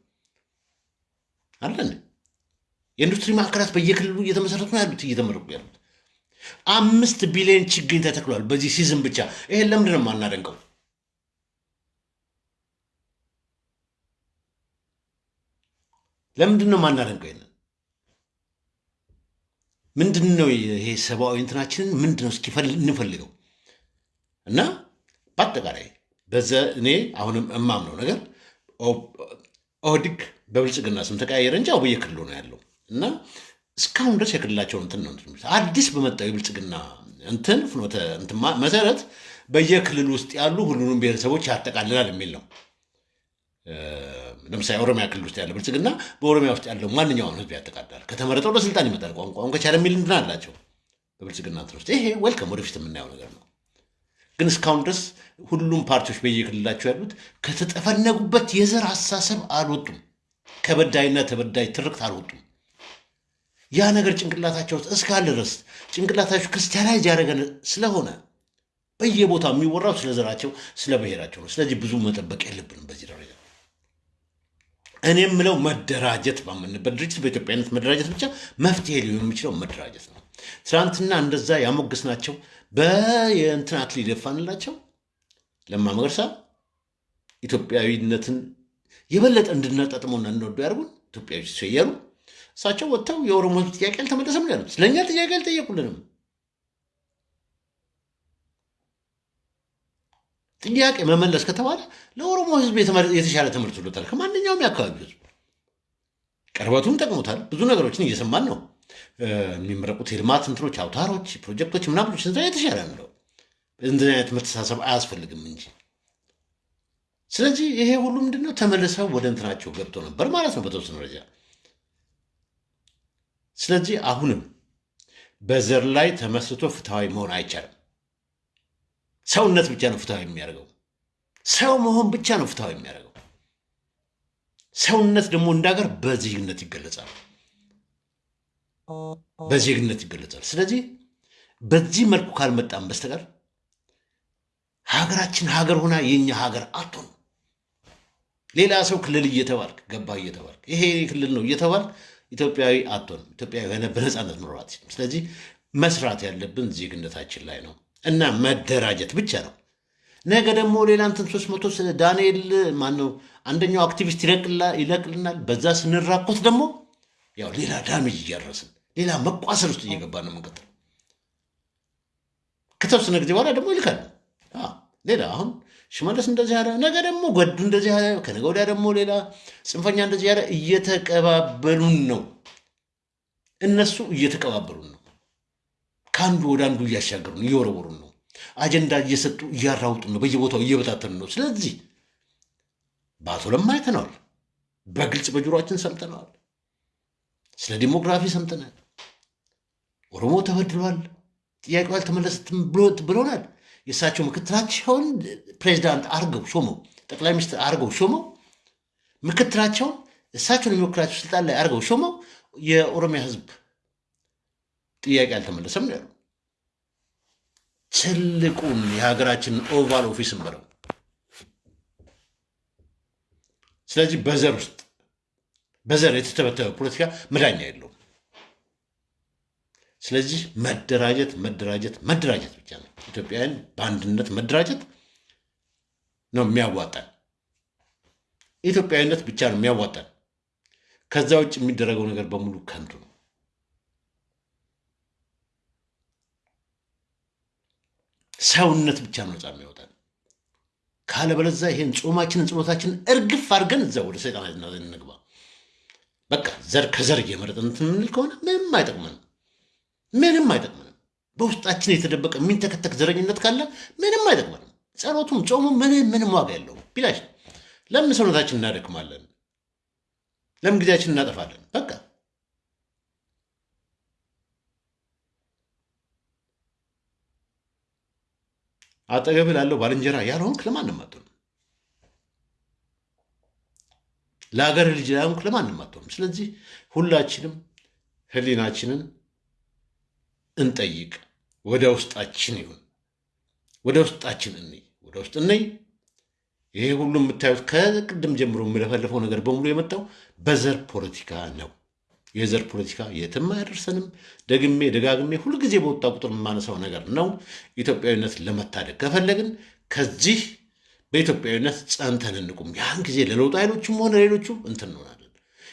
አለን። የኢንዱስትሪ ማዕከላት በየክልሉ እየተመሰረቱ ነው ያሉት እየተመረቁ ያሉት። አምስት ቢሊዮን ችግኝ ተተክሏል በዚህ ሲዝን ብቻ። ይሄን ለምንድን ነው የማናደንቀው? ለምንድን ነው የማናደንቀው? ይሄንን ምንድን ነው ይሄ ሰብአዊ እንትናችንን ምንድን ነው እስኪ እንፈልገው እና በአጠቃላይ በዘ እኔ አሁንም እማምነው ነገር ኦህዲግ በብልጽግና ስም ተቀያየረ እንጂ ያው በየክልሉ ነው ያለው እና እስካሁን ድረስ የክልላቸውን እንትን ነው አዲስ በመጣው የብልጽግና እንትን ፍኖተ መሰረት በየክልል ውስጥ ያሉ ሁሉንም ብሔረሰቦች ያጠቃልላል የሚል ነው። ለምሳሌ ኦሮሚያ ክልል ውስጥ ያለ ብልጽግና በኦሮሚያ ውስጥ ያለው ማንኛውም ህዝብ ያጠቃልላል። ከተመረጠው ለስልጣን ይመጣል። ቋንቋውን ከቻለ የሚል እንትን አላቸው በብልጽግና እንትን ውስጥ። ይሄ ዌልከም ወደፊት የምናየው ነገር ነው። ግን እስካሁን ድረስ ሁሉም ፓርቲዎች በየክልላቸው ያሉት ከተጠፈነጉበት የዘር አስተሳሰብ አልወጡም። ከበዳይና ተበዳይ ትርክት አልወጡም። ያ ነገር ጭንቅላታቸው እስካለ ድረስ ጭንቅላታቸው ክርስቲያናይዝ ያደረገ ስለሆነ በየቦታው የሚወራው ስለ ዘራቸው፣ ስለ ብሔራቸው ነው። ስለዚህ ብዙ መጠበቅ የለብንም በዚህ ደረጃ። እኔ የምለው መደራጀት ባመንበት ድርጅት በኢትዮጵያነት መደራጀት ብቻ መፍትሄ ሊሆን የሚችለው መደራጀት ነው። ትናንትና እንደዛ ያሞገስናቸው በየእንትን አክሊል የደፋንላቸው ለማ መገርሳ ኢትዮጵያዊነትን የበለጠ እንድናጣጥመውና እንወዱ ያደርጉን ኢትዮጵያዊ ሲሰየሩ እሳቸው ወጥተው የኦሮሞ ሕዝብ ጥያቄ አልተመለሰም ነው ያሉት። ስለእኛ ጥያቄ አልጠየቁልንም። ጥያቄ መመለስ ከተባለ ለኦሮሞ ሕዝብ የተሻለ ትምህርት ከማንኛውም የአካባቢ ሕዝብ ቅርበቱም ጠቅሞታል። ብዙ ነገሮችን እየሰማን ነው። የሚመረቁት የልማት እንትኖች፣ አውታሮች፣ ፕሮጀክቶች ምናምኖች የተሻለ ነው። እንደዚህ አይነት መተሳሰብ አያስፈልግም እንጂ ስለዚህ ይሄ ሁሉ ምንድነው ተመልሰው ወደ እንትናቸው ገብቶ ነበር ማለት ነው በተወሰነ ደረጃ ስለዚህ አሁንም በዘር ላይ ተመስርቶ ፍትሐዊ መሆን አይቻልም። ሰውነት ብቻ ነው ፍትሐዊ የሚያደርገው። ሰው መሆን ብቻ ነው ፍትሐዊ የሚያደርገው። ሰውነት ደግሞ እንዳገር በዜግነት ይገለጻል፣ በዜግነት ይገለጻል። ስለዚህ በዚህ መልኩ ካልመጣም በስተቀር ሀገራችን ሀገር ሆና የኛ ሀገር አትሆን። ሌላ ሰው ክልል እየተባልክ ገባ እየተባልክ ይሄ ክልል ነው እየተባልክ ኢትዮጵያዊ አትሆንም። ኢትዮጵያዊ የሆነ በነፃነት አትችልም። ስለዚህ መስራት ያለብን ዜግነታችን ላይ ነው እና መደራጀት ብቻ ነው። ነገ ደግሞ ሌላ እንትን ሶስት መቶ ዳንኤል ማነው አንደኛው አክቲቪስት ይለቅልናል። በዛ ስንራኮት ደግሞ ያው ሌላ damage እያደረስን ሌላ መቋሰል ውስጥ እየገባ ነው የምንቀጥለው። ከተወሰነ ጊዜ በኋላ ደግሞ ይልካል ሌላ አሁን ሽመለስ እንደዚህ ያለ ነገ ደግሞ ጓዱ እንደዚህ ያለ ከነገ ወዲያ ደግሞ ሌላ ጽንፈኛ እንደዚህ ያለ እየተቀባበሉን ነው። እነሱ እየተቀባበሉን ነው። ከአንዱ ወደ አንዱ እያሻገሩን እየወረወሩን ነው። አጀንዳ እየሰጡ እያራውጡን ነው። በየቦታው እየበታተኑ ነው። ስለዚህ በአቶ ለማ አይተነዋል። በግልጽ በጆሮችን ሰምተነዋል። ስለ ዲሞግራፊ ሰምተናል። ኦሮሞ ተበድሏል፣ ጥያቄው አልተመለሰትም ብሎናል። የእሳቸው ምክትላቸውን ፕሬዚዳንት አርገው ሾመው ጠቅላይ ሚኒስትር አርገው ሾመው ምክትላቸውን እሳቸውን የሚወክላቸው ስልጣን ላይ አርገው ሾመው የኦሮሚያ ህዝብ ጥያቄ አልተመለሰም ያሉ። ትልቁን የሀገራችንን oval office ን በለው። ስለዚህ በዘር ውስጥ በዘር የተተበተበ ፖለቲካ መዳኛ የለውም። ስለዚህ መደራጀት መደራጀት መደራጀት ብቻ ነው። ኢትዮጵያውያን በአንድነት መደራጀት ነው የሚያዋጣን። ኢትዮጵያዊነት ብቻ ነው የሚያዋጣን። ከዛ ውጭ የሚደረገው ነገር በሙሉ ከንቱ ነው። ሰውነት ብቻ ነው ነፃ የሚያወጣን። ካለበለዚያ ይሄን ጾማችንን ጸሎታችንን እርግፍ አድርገን እዛ ወደ ሰይጣን እንግባ። በቃ ዘር ከዘር እየመረጥን እንትን የምንል ከሆነ ምንም አይጠቅመንም። ምንም አይጠቅመንም። በውስጣችን የተደበቀ የሚንተከተክ ዘረኝነት ካለ ምንም አይጠቅመንም። ጸሎቱም ጾሙ ምንም ምንም ዋጋ የለውም። ቢላሽ ለምን ሰውነታችን እናደክማለን? ለምን ጊዜያችን እናጠፋለን? በቃ አጠገብ ላለው ባልንጀራ ያልሆንክ ለማንም አትሆንም። ለሀገር ልጅ ላይሆንክ ለማንም አትሆንም። ስለዚህ ሁላችንም ህሊናችንን እንጠይቅ። ወደ ውስጣችን ይሁን፣ ወደ ውስጣችን እንይ፣ ወደ ውስጥ እንይ። ይሄ ሁሉ የምታዩት ከቅድም ጀምሮ የምለፈልፈው ነገር በሙሉ የመጣው በዘር ፖለቲካ ነው። የዘር ፖለቲካ የትም አያደርሰንም። ደግሜ ደጋግሜ ሁልጊዜ በወጣ ቁጥር የማነሳው ነገር ነው። ኢትዮጵያዊነት ለመታደግ ከፈለግን ከዚህ በኢትዮጵያዊነት ጸንተን እንቁም። ያን ጊዜ ለለውጥ ኃይሎችም ሆነ ሌሎቹ እንትን እንሆናለን።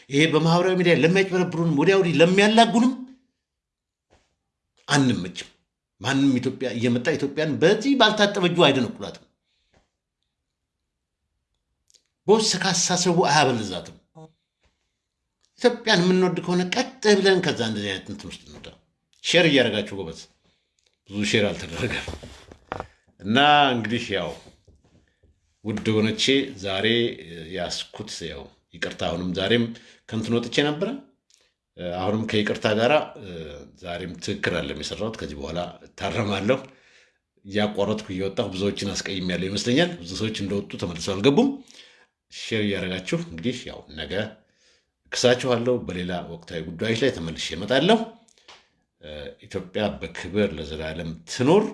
ይሄ በማህበራዊ ሚዲያ ለሚያጭበረብሩንም ወዲያ ወዲህ ለሚያላጉንም አንመችም። ማንም ኢትዮጵያ እየመጣ ኢትዮጵያን በዚህ ባልታጠበ እጁ አይደነቁላትም። በውስጥ ካሳሰቡ አያበልዛትም። ኢትዮጵያን የምንወድ ከሆነ ቀጥ ብለን ከዛ እንደዚህ አይነት እንትን ውስጥ እንውጣ። share እያደረጋችሁ ጎበዝ፣ ብዙ share አልተደረገም እና እንግዲህ ያው ውድ ወገኖቼ ዛሬ ያስኩት ያው ይቅርታ፣ አሁንም ዛሬም ከንትን ወጥቼ ነበረ። አሁንም ከይቅርታ ጋራ ዛሬም ትክክል አይደለም የሰራሁት። ከዚህ በኋላ እታረማለሁ። እያቋረጥኩ እየወጣሁ ብዙዎችን አስቀይሜያለሁ ይመስለኛል። ብዙ ሰዎች እንደወጡ ተመልሰው አልገቡም። share እያደረጋችሁ እንግዲህ ያው ነገ እክሳችኋለሁ። በሌላ ወቅታዊ ጉዳዮች ላይ ተመልሼ እመጣለሁ። ኢትዮጵያ በክብር ለዘላለም ትኖር።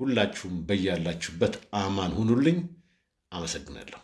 ሁላችሁም በያላችሁበት አማን ሁኑልኝ። አመሰግናለሁ።